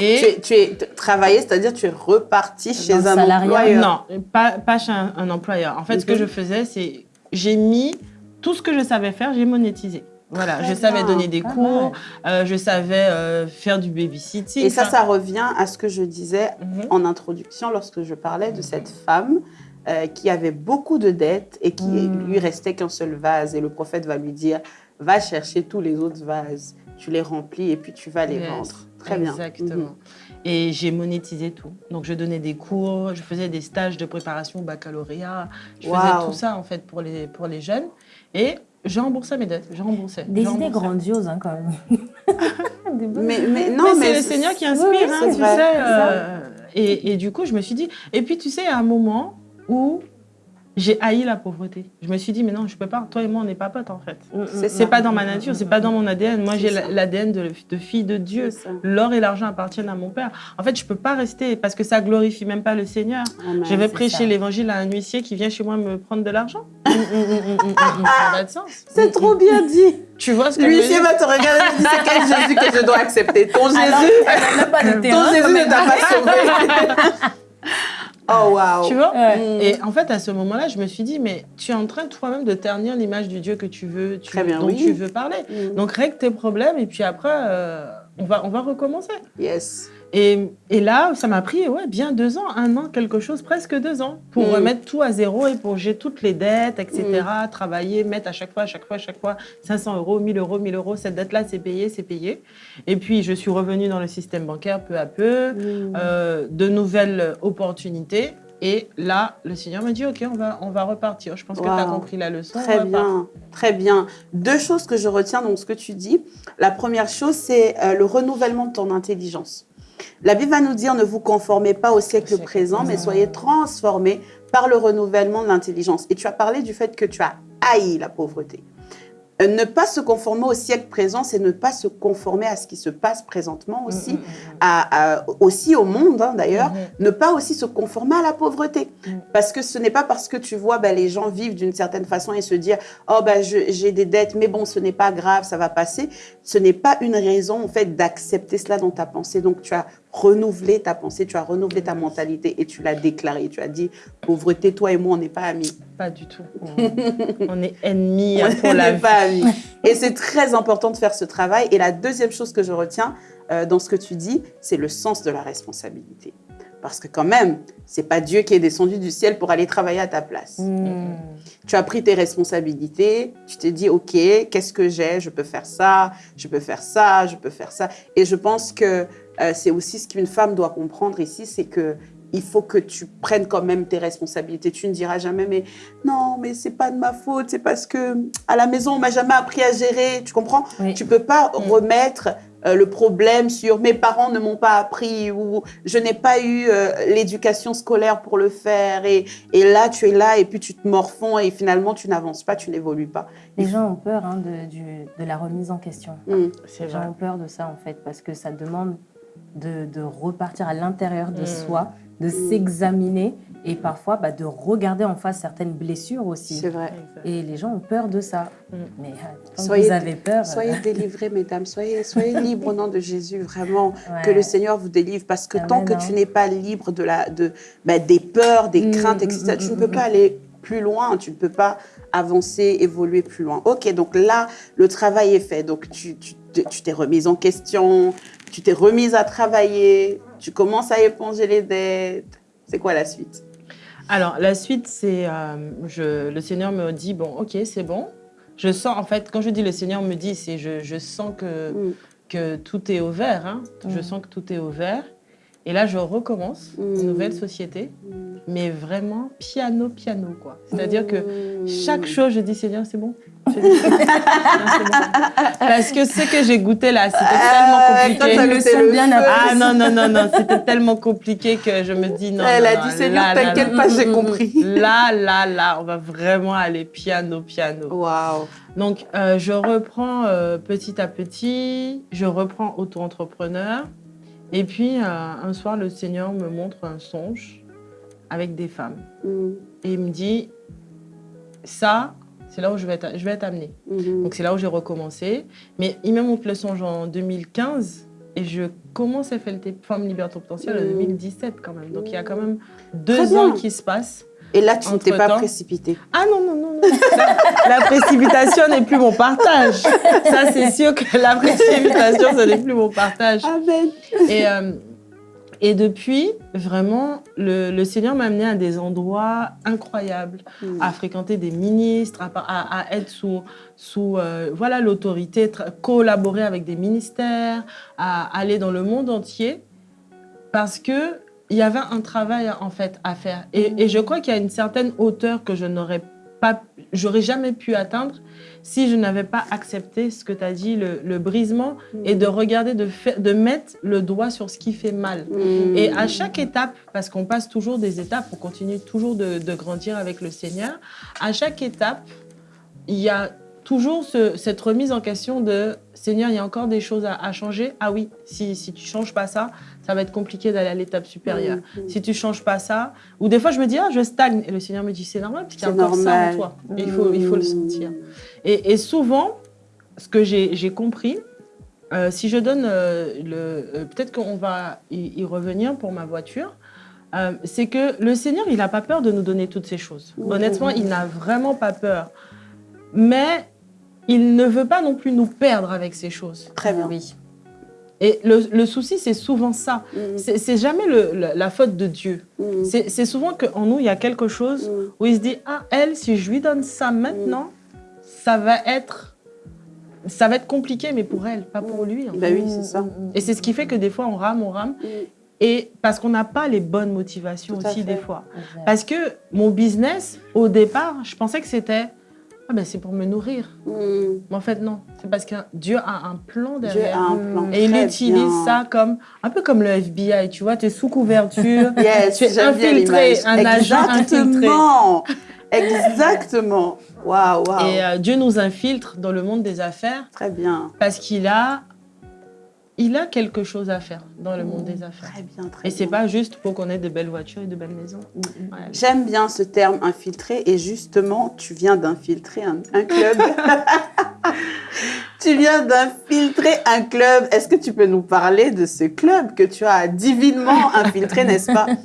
Et tu, es, travaillé, c'est-à-dire tu es reparti chez un, employeur Non, pas, pas chez un, employeur. En fait, ce que je faisais, c'est j'ai mis tout ce que je savais faire, j'ai monétisé. Voilà, je savais donner des cours, euh, je savais euh, faire du babysitting. Et ça, ça revient à ce que je disais mhm. en introduction lorsque je parlais de cette femme euh, qui avait beaucoup de dettes et qui mhm. lui restait qu'un seul vase. Et le prophète va lui dire, va chercher tous les autres vases, tu les remplis et puis tu vas les vendre. Très bien. Exactement. Mhm. Et j'ai monétisé tout. Donc, je donnais des cours, je faisais des stages de préparation au baccalauréat. Je faisais tout ça, en fait, pour les, pour les jeunes. Et j'ai remboursé mes dettes, j'ai remboursé. Des idées grandioses, hein, quand même. mais, mais, non, mais, c'est le Seigneur qui inspire, hein, tu sais. Euh, et, et, du coup, je me suis dit. Et puis, tu sais, à un moment où j'ai haï la pauvreté. Je me suis dit, mais non, je peux pas. Toi et moi, on n'est pas potes, en fait. Mm, mm, c'est pas dans ma nature, c'est pas dans mon ADN. Moi, j'ai l'ADN de, de, fille de Dieu. L'or et l'argent appartiennent à mon père. En fait, je peux pas rester parce que ça glorifie même pas le Seigneur. je vais prêcher l'évangile à un huissier qui vient chez moi me prendre de l'argent. C'est trop bien dit. Tu vois ce que L'huissier va te regarder et dire c'est quel Jésus que je dois accepter? Ton Jésus, pas de ton. Jésus ne t'a pas sauvé. Oh wow. Tu vois Ouais. Et en fait, à ce moment-là, je me suis dit, mais tu es en train toi-même de ternir l'image du Dieu que tu veux, tu, Très bien, dont oui. tu veux parler. Mm. Donc règle tes problèmes et puis après, euh, on, va, on va recommencer. Yes. Et, et là, ça m'a pris ouais, bien deux ans, un an, quelque chose, presque deux ans, pour Mm. remettre tout à zéro, éponger toutes les dettes, etc. Travailler, mettre à chaque fois, à chaque fois, à chaque fois 500 euros, 1000 euros, 1000 euros, cette dette-là, c'est payé, c'est payé. Et puis, je suis revenue dans le système bancaire peu à peu, Mm. euh, de nouvelles opportunités. Et là, le Seigneur m'a dit, OK, on va, on va repartir. Je pense que tu as compris la leçon. on Très bien, très bien. Deux choses que je retiens dans ce que tu dis. La première chose, c'est euh, le renouvellement de ton intelligence. La Bible va nous dire ne vous conformez pas au siècle présent, mais soyez transformés par le renouvellement de l'intelligence. Et tu as parlé du fait que tu as haï la pauvreté. Euh, Ne pas se conformer au siècle présent, c'est ne pas se conformer à ce qui se passe présentement aussi, Mm, mm, à- à- aussi au monde hein, d'ailleurs, ne pas aussi se conformer à la pauvreté. Mm. Parce que ce n'est pas parce que tu vois ben, les gens vivent d'une certaine façon et se dire oh ben j'ai des dettes, mais bon ce n'est pas grave, ça va passer. Ce n'est pas une raison en fait d'accepter cela dans ta pensée. Donc tu as renouvelé ta pensée, tu as renouvelé ta mentalité et tu l'as déclaré. Tu as dit pauvreté, toi et moi on n'est pas amis. Pas du tout. on est ennemis On pour la n'est vie. pas amis. Et c'est très important de faire ce travail. Et la deuxième chose que je retiens euh, dans ce que tu dis, c'est le sens de la responsabilité. Parce que quand même, c'est pas Dieu qui est descendu du ciel pour aller travailler à ta place. Mm. Tu as pris tes responsabilités, tu t'es dit, OK, qu'est-ce que j'ai? Je peux faire ça, je peux faire ça, je peux faire ça. Et je pense que euh, c'est aussi ce qu'une femme doit comprendre ici, c'est que il faut que tu prennes quand même tes responsabilités. Tu ne diras jamais, mais non, mais c'est pas de ma faute, c'est parce que à la maison, on m'a jamais appris à gérer. Tu comprends? Oui. Tu peux pas Mm. remettre euh, le problème sur mes parents ne m'ont pas appris ou je n'ai pas eu euh, l'éducation scolaire pour le faire et, et là tu es là et puis tu te morfonds et finalement tu n'avances pas, tu n'évolues pas. Les gens ont peur hein, de, du- de la remise en question. Mm. Les gens ont peur de ça en fait parce que ça demande de, de repartir à l'intérieur de Mm. soi, de s'examiner et parfois bah, de regarder en face certaines blessures aussi. C'est vrai. Et les gens ont peur de ça. Mm. Mais euh, quand Soyez- vous avez peur, euh, Soyez délivrés, mesdames. Soyez, soyez libres au nom de Jésus, vraiment. ouais. Que le Seigneur vous délivre. Parce que Amen, tant que tu n'es pas libre de la, de, bah, des peurs, des Mm, craintes, mm, etc., mm, tu ne mm, peux mm, pas aller plus loin. Tu ne peux pas avancer, évoluer plus loin. Ok, donc là, le travail est fait. Donc tu t'es tu t'es remise en question, tu t'es remise à travailler, tu commences à éponger les dettes. C'est quoi la suite? Alors, la suite, c'est euh, je- le Seigneur me dit bon, ok, c'est bon. Je sens, en fait, quand je dis le Seigneur me dit, c'est je, je sens que, Mm. que tout est au vert. hein. Je Mm. sens que tout est au vert. Et là, je recommence Mm. une nouvelle société, mais vraiment piano, piano, quoi. C'est-à-dire que Mm. chaque chose, je dis Seigneur, c'est bon. Parce que ce que j'ai goûté là, c'était tellement Euh, compliqué. Le bien feu, après. Ah non, non, non, non, c'était tellement compliqué que je me dis non. Elle non, a non, dit Seigneur, t'inquiète là, pas, j'ai compris. Là, là, là, on va vraiment aller piano, piano. Waouh. Donc, euh, je reprends euh, petit à petit, je reprends auto-entrepreneur. Et puis, euh, un soir, le Seigneur me montre un songe avec des femmes. Mm. Et il me dit, ça, c'est là où je vais être, je vais être amenée. Mhm. Donc c'est là où j'ai recommencé. Mais montre le songe en 2015 et je commence à faire le Femme Liberté Potentielle en Mm. 2017 quand même. Donc il y a quand même deux ans qui se passent. Et là, tu ne t'es pas Entre-temps- précipité. Ah non, non, non, non. La, la précipitation n'est plus mon partage. Ça, c'est sûr que la précipitation, ce n'est plus mon partage. Amen. Et, euh, et depuis, vraiment, le, le Seigneur m'a amené à des endroits incroyables Mm. à fréquenter des ministres, à, à- à être sous, sous euh, voilà l'autorité, collaborer avec des ministères, à aller dans le monde entier, parce que il y avait un travail en fait à faire. Et, et je crois qu'il y a une certaine hauteur que je n'aurais pas, j'aurais jamais pu atteindre si je n'avais pas accepté ce que tu as dit, le, le brisement, et de regarder, de, faire, de mettre le doigt sur ce qui fait mal. Mm. Et à chaque étape, parce qu'on passe toujours des étapes, on continue toujours de, de grandir avec le Seigneur, à chaque étape, il y a toujours ce- cette remise en question de Seigneur, il y a encore des choses à, à changer? Ah oui, si, si tu changes pas ça, ça va être compliqué d'aller à l'étape supérieure. Mm. Si tu changes pas ça, ou des fois je me dis, ah, je stagne. Et le Seigneur me dit, c'est normal, parce qu'il y a C'est encore ça normal. en toi. Et il faut, il faut le Mm. sentir. Et, et souvent, ce que j'ai compris, euh, si je donne euh, le... Euh, peut-être qu'on va y, revenir pour ma voiture. c'est que le Seigneur, il n'a pas peur de nous donner toutes ces choses. Honnêtement, il n'a vraiment pas peur. Mais il ne veut pas non plus nous perdre avec ces choses. Très bien. Oui. Et le, souci, c'est souvent ça. Mm. C'est jamais la, faute de Dieu. Mm. C'est souvent qu'en nous, il y a quelque chose mm. où il se dit, ah, elle, si je lui donne ça maintenant, ça va être ça va être compliqué, mais pour elle, pas pour lui. Bah oui, c'est ça. Et c'est ce qui fait que des fois, on rame, on rame. Et parce qu'on n'a pas les bonnes motivations aussi, des fois. Parce que mon business, au départ, je pensais que c'était ah ben c'est pour me nourrir. Mais en fait, non. C'est parce que Dieu a un plan derrière. Dieu a un plan. Et il utilise ça comme, un peu comme le FBI, tu vois, tu es sous couverture, tu es infiltré, un agent infiltré. Exactement. Waouh, waouh. Et euh, Dieu nous infiltre dans le monde des affaires. Très bien. Parce qu'il a, il a quelque chose à faire dans le monde des affaires. Très bien, très bien. Et c'est pas juste pour qu'on ait de belles voitures et de belles maisons. J'aime bien ce terme infiltré et justement, tu viens d'infiltrer un, un club. tu viens d'infiltrer un club. Est-ce que tu peux nous parler de ce club que tu as divinement infiltré, n'est-ce pas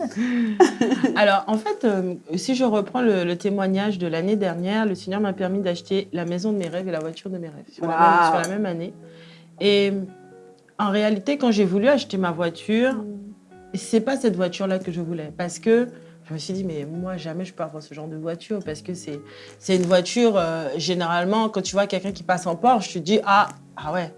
Alors, en fait, euh, si je reprends le, témoignage de l'année dernière, le Seigneur m'a permis d'acheter la maison de mes rêves et la voiture de mes rêves sur, la, même, année. Et en réalité, quand j'ai voulu acheter ma voiture, mm. c'est pas cette voiture-là que je voulais. Parce que je me suis dit, mais moi, jamais je peux avoir ce genre de voiture parce que c'est une voiture, euh, généralement, quand tu vois quelqu'un qui passe en Porsche, tu te dis, ah, ah ouais.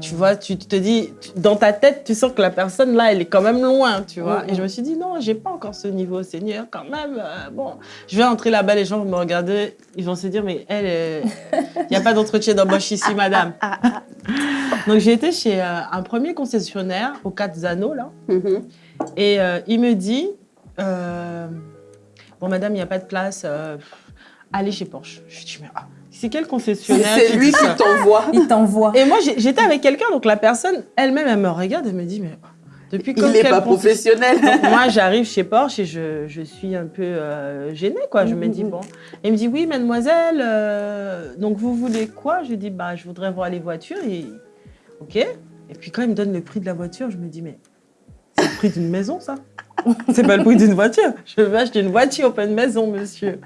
Tu vois, tu te dis, dans ta tête, tu sens que la personne là, elle est quand même loin, tu vois. Hmm, Et je hmm. me suis dit, non, j'ai pas encore ce niveau, Seigneur, quand même. Euh, bon, je vais entrer là-bas, les gens vont me regarder, ils vont se dire, mais elle, il n'y a pas d'entretien d'embauche ici, madame. Donc j'ai été chez euh, un premier concessionnaire au 4 Zano, là. Mm-hmm. Et il me dit, euh, bon, madame, il n'y a pas de place. Euh, allez chez Porsche. Je lui dis, mais ah, c'est quel concessionnaire C'est lui qui t'envoie. Il t'envoie. Et moi, j'étais avec quelqu'un, donc la personne elle-même, elle me regarde, elle me dit, mais depuis quand Il n'est pas professionnel. moi, j'arrive chez Porsche et je, je suis un peu euh, gênée, quoi. Je me dis, bon. il me dit, oui, mademoiselle, donc vous voulez quoi? Je lui dis, bah, je voudrais voir les voitures. Et... Ok. Et puis quand il me donne le prix de la voiture, je me dis, mais c'est le prix d'une maison, ça c'est pas le prix d'une voiture. Je veux acheter une voiture, pas une maison, monsieur.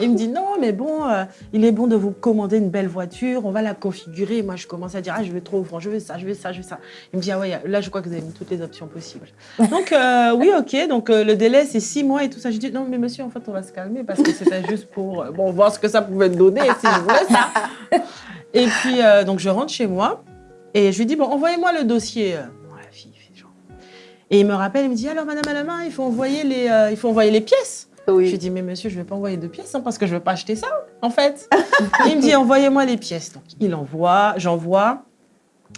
Il me dit non, mais bon, euh, il est bon de vous commander une belle voiture, on va la configurer. Moi, je commence à dire ah, je veux trop, je veux ça, je veux ça, je veux ça. Il me dit ah ouais, là, je crois que vous avez mis toutes les options possibles. Donc euh, oui, ok. Donc euh, le délai c'est six mois et tout ça. Je dis non, mais monsieur, en fait, on va se calmer parce que c'était juste pour bon voir ce que ça pouvait donner si je voulais ça. Et puis donc je rentre chez moi et je lui dis bon, envoyez-moi le dossier. Et il me rappelle, il me dit alors madame Alama, il faut envoyer les, il faut envoyer les pièces. Oui. Je lui dis mais monsieur, je ne vais pas envoyer de pièces hein, parce que je ne veux pas acheter ça en fait. il me dit envoyez-moi les pièces. Donc il envoie, j'envoie.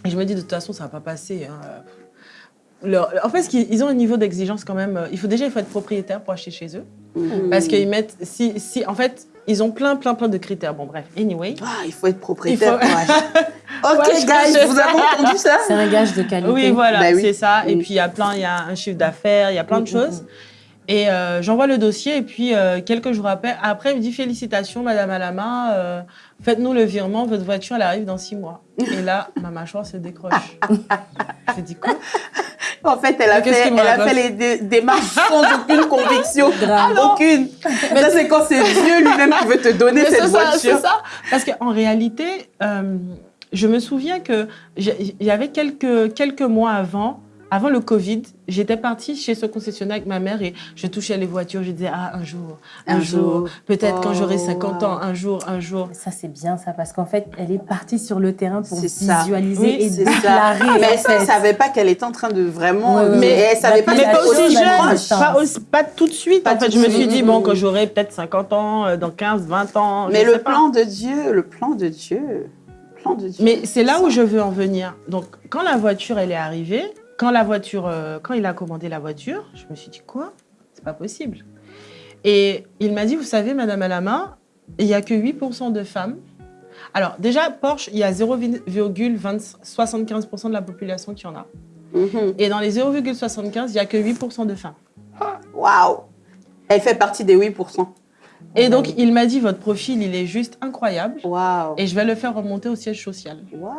Et je me dis de toute façon ça va pas passer. Hein. en fait, ils ont un niveau d'exigence quand même. Il faut déjà il faut être propriétaire pour acheter chez eux. Mhm. Parce qu'ils mettent, si, si, en fait, ils ont plein, plein, plein de critères. Bon, bref, anyway. Ah, il faut être propriétaire pour acheter. Ok, guys, vous avez entendu ça? C'est un gage de qualité. Oui, voilà, bah c'est ça. Et puis, il y a plein, il y a un chiffre d'affaires, il y a plein de choses. Et euh, j'envoie le dossier et puis euh, quelques jours après, après, il me dit félicitations, Madame Alama, euh, faites-nous le virement, votre voiture, elle arrive dans six mois. Et là, ma mâchoire se décroche. Je dis quoi? En fait, elle a, fait, elle a fait les démarches sans aucune conviction. Ah aucune. Mais ça, c'est quand c'est Dieu lui-même qui veut te donner cette voiture. C'est ça. Parce qu'en réalité, je me souviens que avait quelques, quelques mois avant, avant le Covid, j'étais partie chez ce concessionnaire avec ma mère et je touchais les voitures. Je disais, ah, un jour, un, jour, peut-être quand j'aurai 50 ans, un jour, un jour. Ça, c'est bien ça, parce qu'en fait, elle est partie sur le terrain pour visualiser et déclarer. Mais elle ne savait pas qu'elle était en train de vraiment. mais elle savait pas, mais pas aussi jeune, pas, pas, tout de suite. en fait, je me suis dit, bon, quand j'aurai peut-être 50 ans, euh, dans 15, 20 ans. Mais le plan de Dieu, le plan de Dieu. Mais c'est là où je veux en venir. Donc, quand la voiture, elle est arrivée, quand, la voiture, euh, quand il a commandé la voiture, je me suis dit, quoi? C'est pas possible. Et il m'a dit, vous savez, Madame Alama, il n'y a que 8% de femmes. Alors, déjà, Porsche, il y a 0,75% de la population qui en a. Mhm. Et dans les 0,75, il n'y a que 8% de femmes. Waouh Elle fait partie des 8%. Et donc, il m'a dit, votre profil, il est juste incroyable. Wow. Et je vais le faire remonter au siège social. Wow.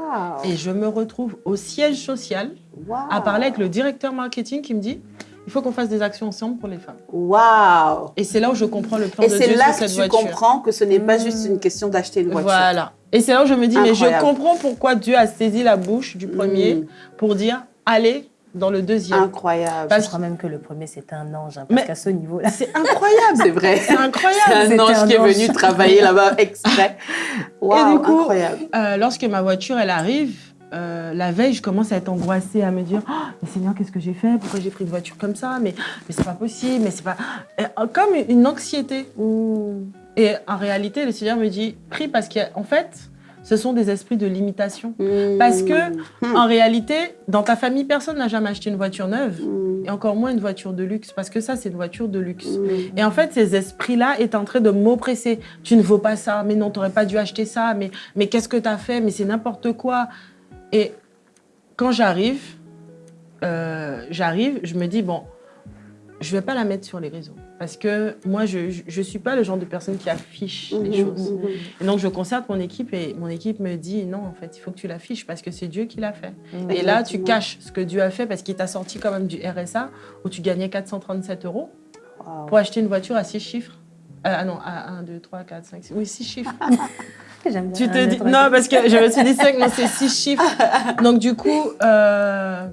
Et je me retrouve au siège social wow. à parler avec le directeur marketing qui me dit, il faut qu'on fasse des actions ensemble pour les femmes. Waouh Et c'est là où je comprends le plan Et de Dieu c'est là sur cette que tu voiture. comprends que ce n'est pas juste une question d'acheter une voiture. Voilà. Et c'est là où je me dis, mais je comprends pourquoi Dieu a saisi la bouche du premier Mm. pour dire, allez dans le deuxième. Incroyable. Parce Je crois même que le premier, c'était un ange, hein, Mais- parce qu'à ce niveau-là. C'est incroyable. C'est vrai. C'est incroyable. C'est un ange un qui est venu travailler là-bas exprès. Waouh, du coup, incroyable. Euh, lorsque ma voiture elle arrive, euh, la veille, je commence à être angoissée, à me dire oh, mais Seigneur, qu'est-ce que j'ai fait? Pourquoi j'ai pris une voiture comme ça? Mais, mais c'est pas possible, mais c'est pas. Et, euh, comme une anxiété. Et en réalité, le Seigneur me dit prie parce qu'en fait, ce sont des esprits de limitation. Parce que, Hmm. En réalité, dans ta famille, personne n'a jamais acheté une voiture neuve, Hmm. et encore moins une voiture de luxe, parce que ça, c'est une voiture de luxe. Et en fait, ces esprits-là est en train de m'oppresser. Tu ne vaux pas ça, mais non, tu n'aurais pas dû acheter ça, mais, mais qu'est-ce que tu as fait, mais c'est n'importe quoi. Et quand j'arrive, euh, j'arrive, je me dis, bon, je ne vais pas la mettre sur les réseaux. Parce que moi, je ne suis pas le genre de personne qui affiche les Mhm, choses. mhm. Et donc, je concerte mon équipe et mon équipe me dit, non, en fait, il faut que tu l'affiches parce que c'est Dieu qui l'a fait. Et là, tu caches ce que Dieu a fait parce qu'il t'a sorti quand même du RSA où tu gagnais 437 euros pour acheter une voiture à 6 chiffres. Euh, ah non, à 1, 2, 3, 4, 5, 6. Oui, 6 chiffres. J'aime bien tu te dis. Non, parce que je me suis dit 5, non, c'est 6 chiffres. Donc, du coup, euh,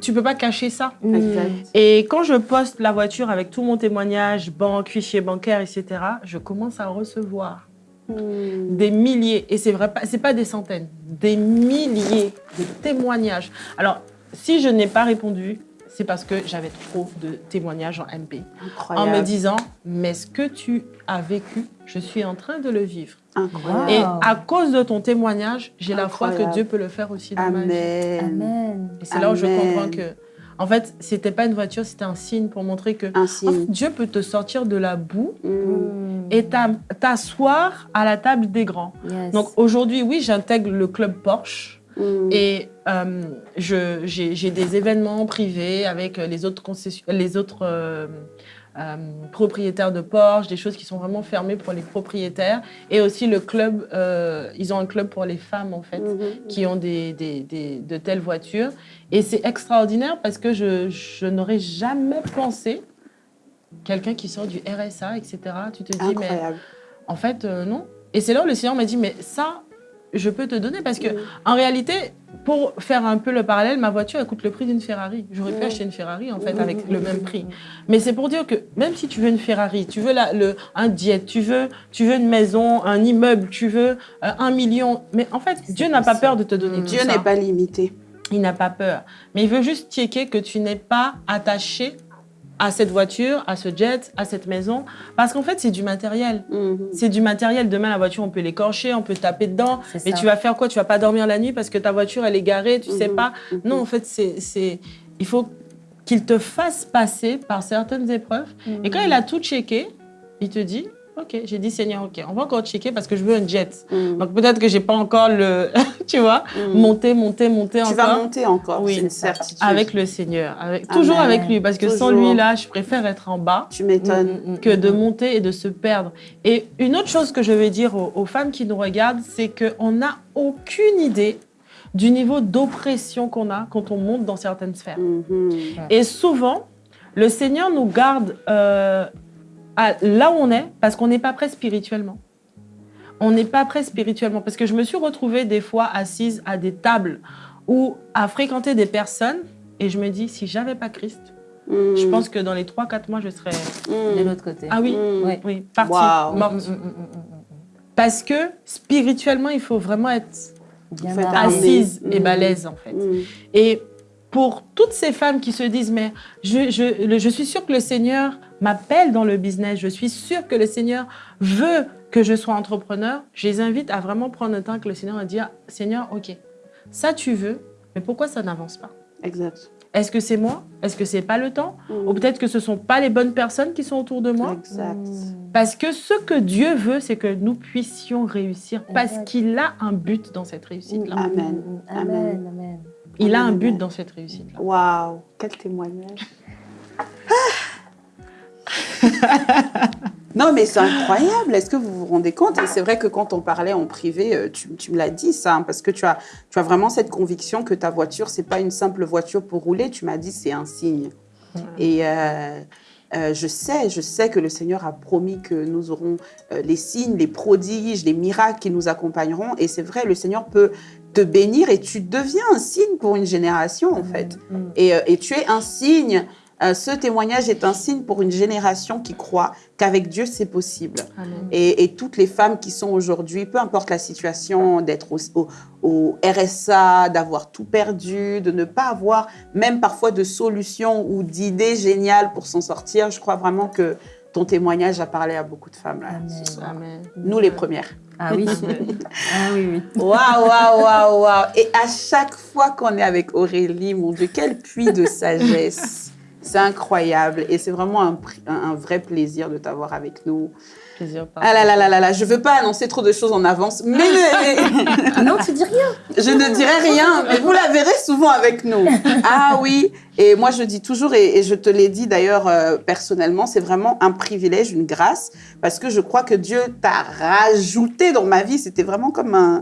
tu peux pas cacher ça. Mm. Exact. Et quand je poste la voiture avec tout mon témoignage, banque, fichier bancaire, etc., je commence à recevoir Hmm. des milliers, et c'est vrai, pas- c'est pas des centaines, des milliers de témoignages. Alors, si je n'ai pas répondu, c'est parce que j'avais trop de témoignages en MP. En me disant, mais ce que tu as vécu, je suis en train de le vivre. Incroyable. Et à cause de ton témoignage, j'ai la foi que. Dieu peut le faire aussi dans ma vie. Amen. Amen. Et c'est là où je comprends que, en fait, c'était pas une voiture, c'était un signe pour montrer que Un en fait, signe. Dieu peut te sortir de la boue. Mm. et t'a- t'asseoir à la table des grands. Yes. Donc aujourd'hui, oui, j'intègre le club Porsche Hmm. et euh, j'ai des événements privés avec les autres, les autres euh, euh, propriétaires de Porsche, des choses qui sont vraiment fermées pour les propriétaires. Et aussi le club, ils ont un club pour les femmes en fait, Mhm. qui ont des, des- des- de telles voitures. Et c'est extraordinaire parce que je, je n'aurais jamais pensé quelqu'un qui sort du RSA, etc. Tu te dis, mais en fait, non. Et c'est là où le Seigneur m'a dit, mais ça, je peux te donner parce que, Mm. en réalité, pour faire un peu le parallèle, ma voiture, elle coûte le prix d'une Ferrari. J'aurais pu acheter une Ferrari, en fait, avec le même prix. Mais c'est pour dire que même si tu veux une Ferrari, tu veux la- le, un jet, tu veux, tu veux une maison, un immeuble, tu veux euh, un million, mais en fait, Dieu n'a pas peur de te donner tout Dieu n'est pas limité. Il n'a pas peur. Mais il veut juste checker que tu n'es pas attaché à cette voiture, à ce jet, à cette maison. Parce qu'en fait, c'est du matériel. Mhm. C'est du matériel. Demain, la voiture, on peut l'écorcher, on peut taper dedans. Mais tu vas faire quoi? Tu vas pas dormir la nuit parce que ta voiture, elle est garée, tu sais Mhm. pas? Mhm. Non, en fait, c'est, c'est, il faut qu'il te fasse passer par certaines épreuves. Et quand il a tout checké, il te dit, OK, j'ai dit Seigneur, OK, on va encore checker parce que je veux un jet. Mhm. Donc peut-être que j'ai pas encore le, tu vois, Mhm. monter, monter, monter Tu encore. vas monter encore, Oui. c'est une certitude. Avec le Seigneur, avec, toujours Amen. avec lui, parce que sans lui, là, je préfère être en bas Tu m'étonnes. Mm, mm, mm, que de mm. monter et de se perdre. Et une autre chose que je vais dire aux, aux femmes qui nous regardent, c'est qu'on n'a aucune idée du niveau d'oppression qu'on a quand on monte dans certaines sphères. Mhm. Et souvent, le Seigneur nous garde euh, à là où on est parce qu'on n'est pas prêt spirituellement. On n'est pas prêt spirituellement parce que je me suis retrouvée des fois assise à des tables ou à fréquenter des personnes et je me dis si j'avais pas Christ, Mhm. je pense que dans les 3-4 mois je serais Mhm. De l'autre côté. ah oui. Ouais. oui, partie, Wow. morte. Parce que spirituellement, il faut vraiment être Bien assise et balèze en fait. Et pour toutes ces femmes qui se disent, mais je, je, le- je suis sûre que le Seigneur m'appelle dans le business, je suis sûre que le Seigneur veut que je sois entrepreneur, je les invite à vraiment prendre le temps que le Seigneur va dire, Seigneur, ok, ça tu veux, mais pourquoi ça n'avance pas? Exact. Est-ce que c'est moi? Est-ce que c'est pas le temps? Mhm. Ou peut-être que ce sont pas les bonnes personnes qui sont autour de moi? Exact. Mm. Parce que ce que Dieu veut, c'est que nous puissions réussir parce qu'il a un but dans cette réussite-là. Amen. Mm, Amen. Amen. Il a un but dans cette réussite-là. Waouh, quel témoignage. Non, mais c'est incroyable. Est-ce que vous vous rendez compte? Et c'est vrai que quand on parlait en privé, euh, tu, tu me l'as dit ça, hein, parce que tu as, tu as vraiment cette conviction que ta voiture, c'est pas une simple voiture pour rouler. Tu m'as dit c'est un signe. Et euh, euh, je sais, je sais que le Seigneur a promis que nous aurons euh, les signes, les prodiges, les miracles qui nous accompagneront. Et c'est vrai, le Seigneur peut te bénir et tu deviens un signe pour une génération en fait. Et, euh, et tu es un signe euh, ce témoignage est un signe pour une génération qui croit qu'avec Dieu, c'est possible. Et, et, toutes les femmes qui sont aujourd'hui, peu importe la situation, d'être au, au, au, RSA, d'avoir tout perdu, de ne pas avoir même parfois de solutions ou d'idées géniales pour s'en sortir, je crois vraiment que ton témoignage a parlé à beaucoup de femmes là, Amen. ce soir. Amen. Nous les premières. Ah oui. ah oui, oui. Waouh, waouh, waouh, waouh. Et à chaque fois qu'on est avec Aurélie, mon Dieu, quel puits de sagesse. C'est incroyable et c'est vraiment un, un, vrai plaisir de t'avoir avec nous. Plaisir. Ah là là là là là, je veux pas annoncer trop de choses en avance, mais non, tu dis rien. Je ne dirai rien, mais vous la verrez souvent avec nous. Ah oui, et moi je dis toujours et, et je te l'ai dit d'ailleurs euh, personnellement, c'est vraiment un privilège, une grâce, parce que je crois que Dieu t'a rajouté dans ma vie. C'était vraiment comme un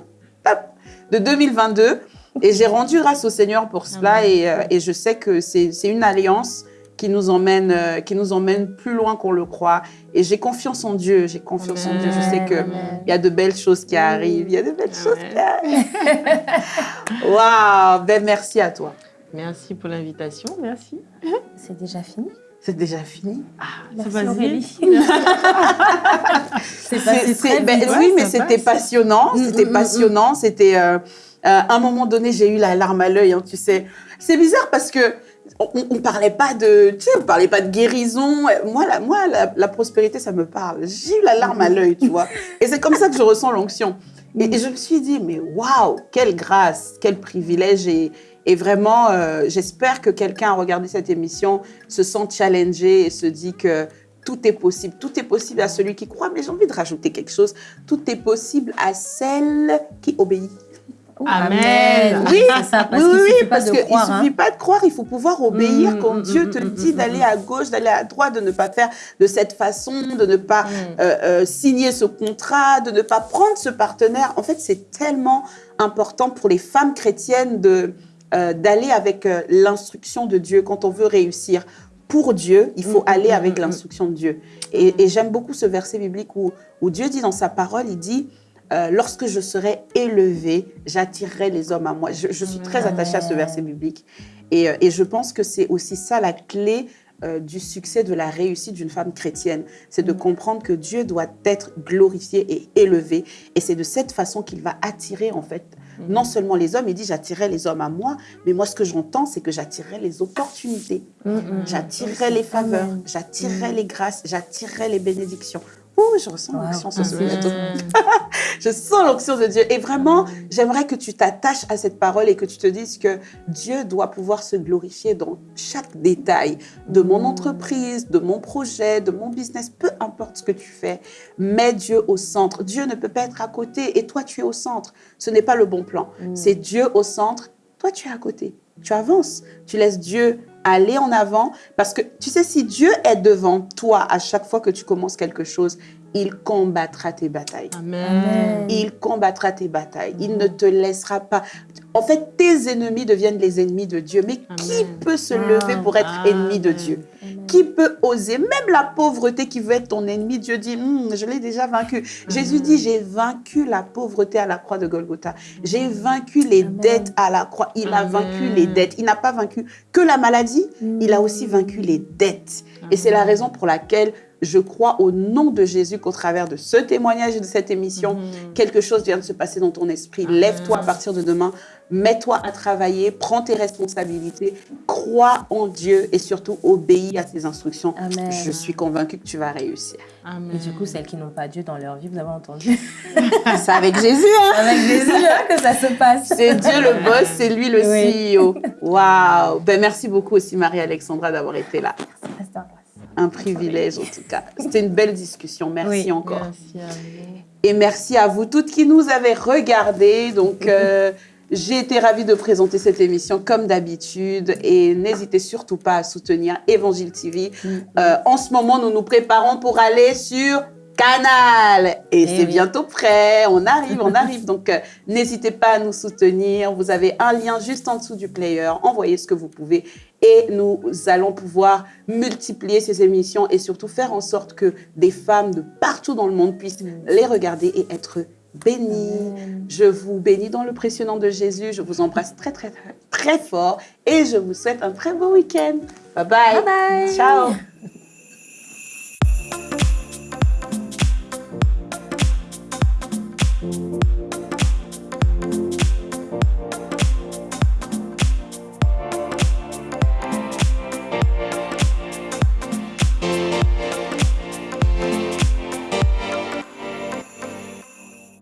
de 2022. Et j'ai rendu grâce au Seigneur pour cela et, euh, et, je sais que c'est une alliance qui nous emmène, euh, qui nous emmène plus loin qu'on le croit. Et j'ai confiance en Dieu, j'ai confiance Amen. en Dieu. Je sais qu'il y a de belles choses qui arrivent, il y a de belles Amen. choses qui arrivent. Waouh, ben merci à toi. Merci pour l'invitation, merci. C'est déjà fini c'est déjà fini. Ah, c'est passé très ben, vite. Oui, mais c'était passionnant. C'était passionnant. C'était euh, à un moment donné, j'ai eu la larme à l'œil. Hein, tu sais, c'est bizarre parce que on, on, parlait pas de, tu sais, on parlait pas de guérison. Moi, la, moi, la, prospérité, ça me parle. J'ai eu la larme à l'œil, tu vois. Et c'est comme ça que je ressens l'onction. Et, je me suis dit, mais waouh, quelle grâce, quel privilège et et vraiment, euh, j'espère que quelqu'un a regardé cette émission, se sent challengé et se dit que tout est possible. Tout est possible à celui qui croit, mais j'ai envie de rajouter quelque chose. Tout est possible à celle qui obéit. Amen. Oui, ça, parce oui, oui, parce qu'il ne suffit hein. pas de croire, il faut pouvoir obéir mmh, quand mmh, Dieu te mmh, dit d'aller à gauche, d'aller à droite, de ne pas faire de cette façon, de ne pas euh, euh, signer ce contrat, de ne pas prendre ce partenaire. En fait, c'est tellement important pour les femmes chrétiennes de euh, d'aller avec l'instruction de Dieu quand on veut réussir. Pour Dieu, il faut aller avec l'instruction de Dieu. Et, et j'aime beaucoup ce verset biblique où, où, Dieu dit dans sa parole, il dit, euh, lorsque je serai élevé, j'attirerai les hommes à moi. Je, je suis très attachée à ce verset biblique. Et, et je pense que c'est aussi ça la clé euh, du succès, de la réussite d'une femme chrétienne. C'est de comprendre que Dieu doit être glorifié et élevé. Et c'est de cette façon qu'il va attirer, en fait, non seulement les hommes, il dit j'attirerai les hommes à moi, mais moi ce que j'entends, c'est que j'attirerai les opportunités, j'attirerai les faveurs, j'attirerai les grâces, j'attirerai les bénédictions. Oh, je ressens l'onction sur ce plateau. je sens l'onction de Dieu. Et vraiment, j'aimerais que tu t'attaches à cette parole et que tu te dises que Dieu doit pouvoir se glorifier dans chaque détail de mon entreprise, de mon projet, de mon business, peu importe ce que tu fais. Mets Dieu au centre. Dieu ne peut pas être à côté et toi, tu es au centre. Ce n'est pas le bon plan. C'est Dieu au centre. Toi, tu es à côté. Tu avances. Tu laisses Dieu aller en avant. Parce que tu sais, si Dieu est devant toi à chaque fois que tu commences quelque chose, il combattra tes batailles. Amen. Il combattra tes batailles. Il ne te laissera pas. En fait, tes ennemis deviennent les ennemis de Dieu. Mais Amen. qui peut se lever pour être Amen. ennemi de Dieu? Qui peut oser? Même la pauvreté qui veut être ton ennemi, Dieu dit, hm, je l'ai déjà vaincu. Jésus dit, j'ai vaincu la pauvreté à la croix de Golgotha. J'ai vaincu les dettes à la croix. Il a vaincu les dettes. Il n'a pas vaincu que la maladie, il a aussi vaincu les dettes. Et c'est la raison pour laquelle je crois au nom de Jésus qu'au travers de ce témoignage et de cette émission, mmh. quelque chose vient de se passer dans ton esprit. Lève-toi à partir de demain, mets-toi à travailler, prends tes responsabilités, crois en Dieu et surtout obéis à ses instructions. Amen. Je suis convaincue que tu vas réussir. Amen. Et du coup, celles qui n'ont pas Dieu dans leur vie, vous avez entendu? C'est avec Jésus, hein? Avec Jésus hein, que ça se passe. C'est Dieu le boss, c'est lui le oui. CEO. Waouh ben, Merci beaucoup aussi Marie-Alexandra d'avoir été là. Un privilège en tout cas. C'était une belle discussion. Merci oui, encore. Merci à vous. Et merci à vous toutes qui nous avez regardés. Donc, euh, J'ai été ravie de présenter cette émission comme d'habitude et n'hésitez surtout pas à soutenir Évangile TV. Mm. Euh, en ce moment, nous nous préparons pour aller sur Canal. Et, eh c'est bientôt prêt. On arrive, on arrive. Donc, euh, n'hésitez pas à nous soutenir. Vous avez un lien juste en dessous du player. Envoyez ce que vous pouvez et nous allons pouvoir multiplier ces émissions et surtout faire en sorte que des femmes de partout dans le monde puissent les regarder et être bénies. Je vous bénis dans le précieux nom de Jésus. Je vous embrasse très, très, très, fort et je vous souhaite un très beau week-end. Bye, bye. Ciao.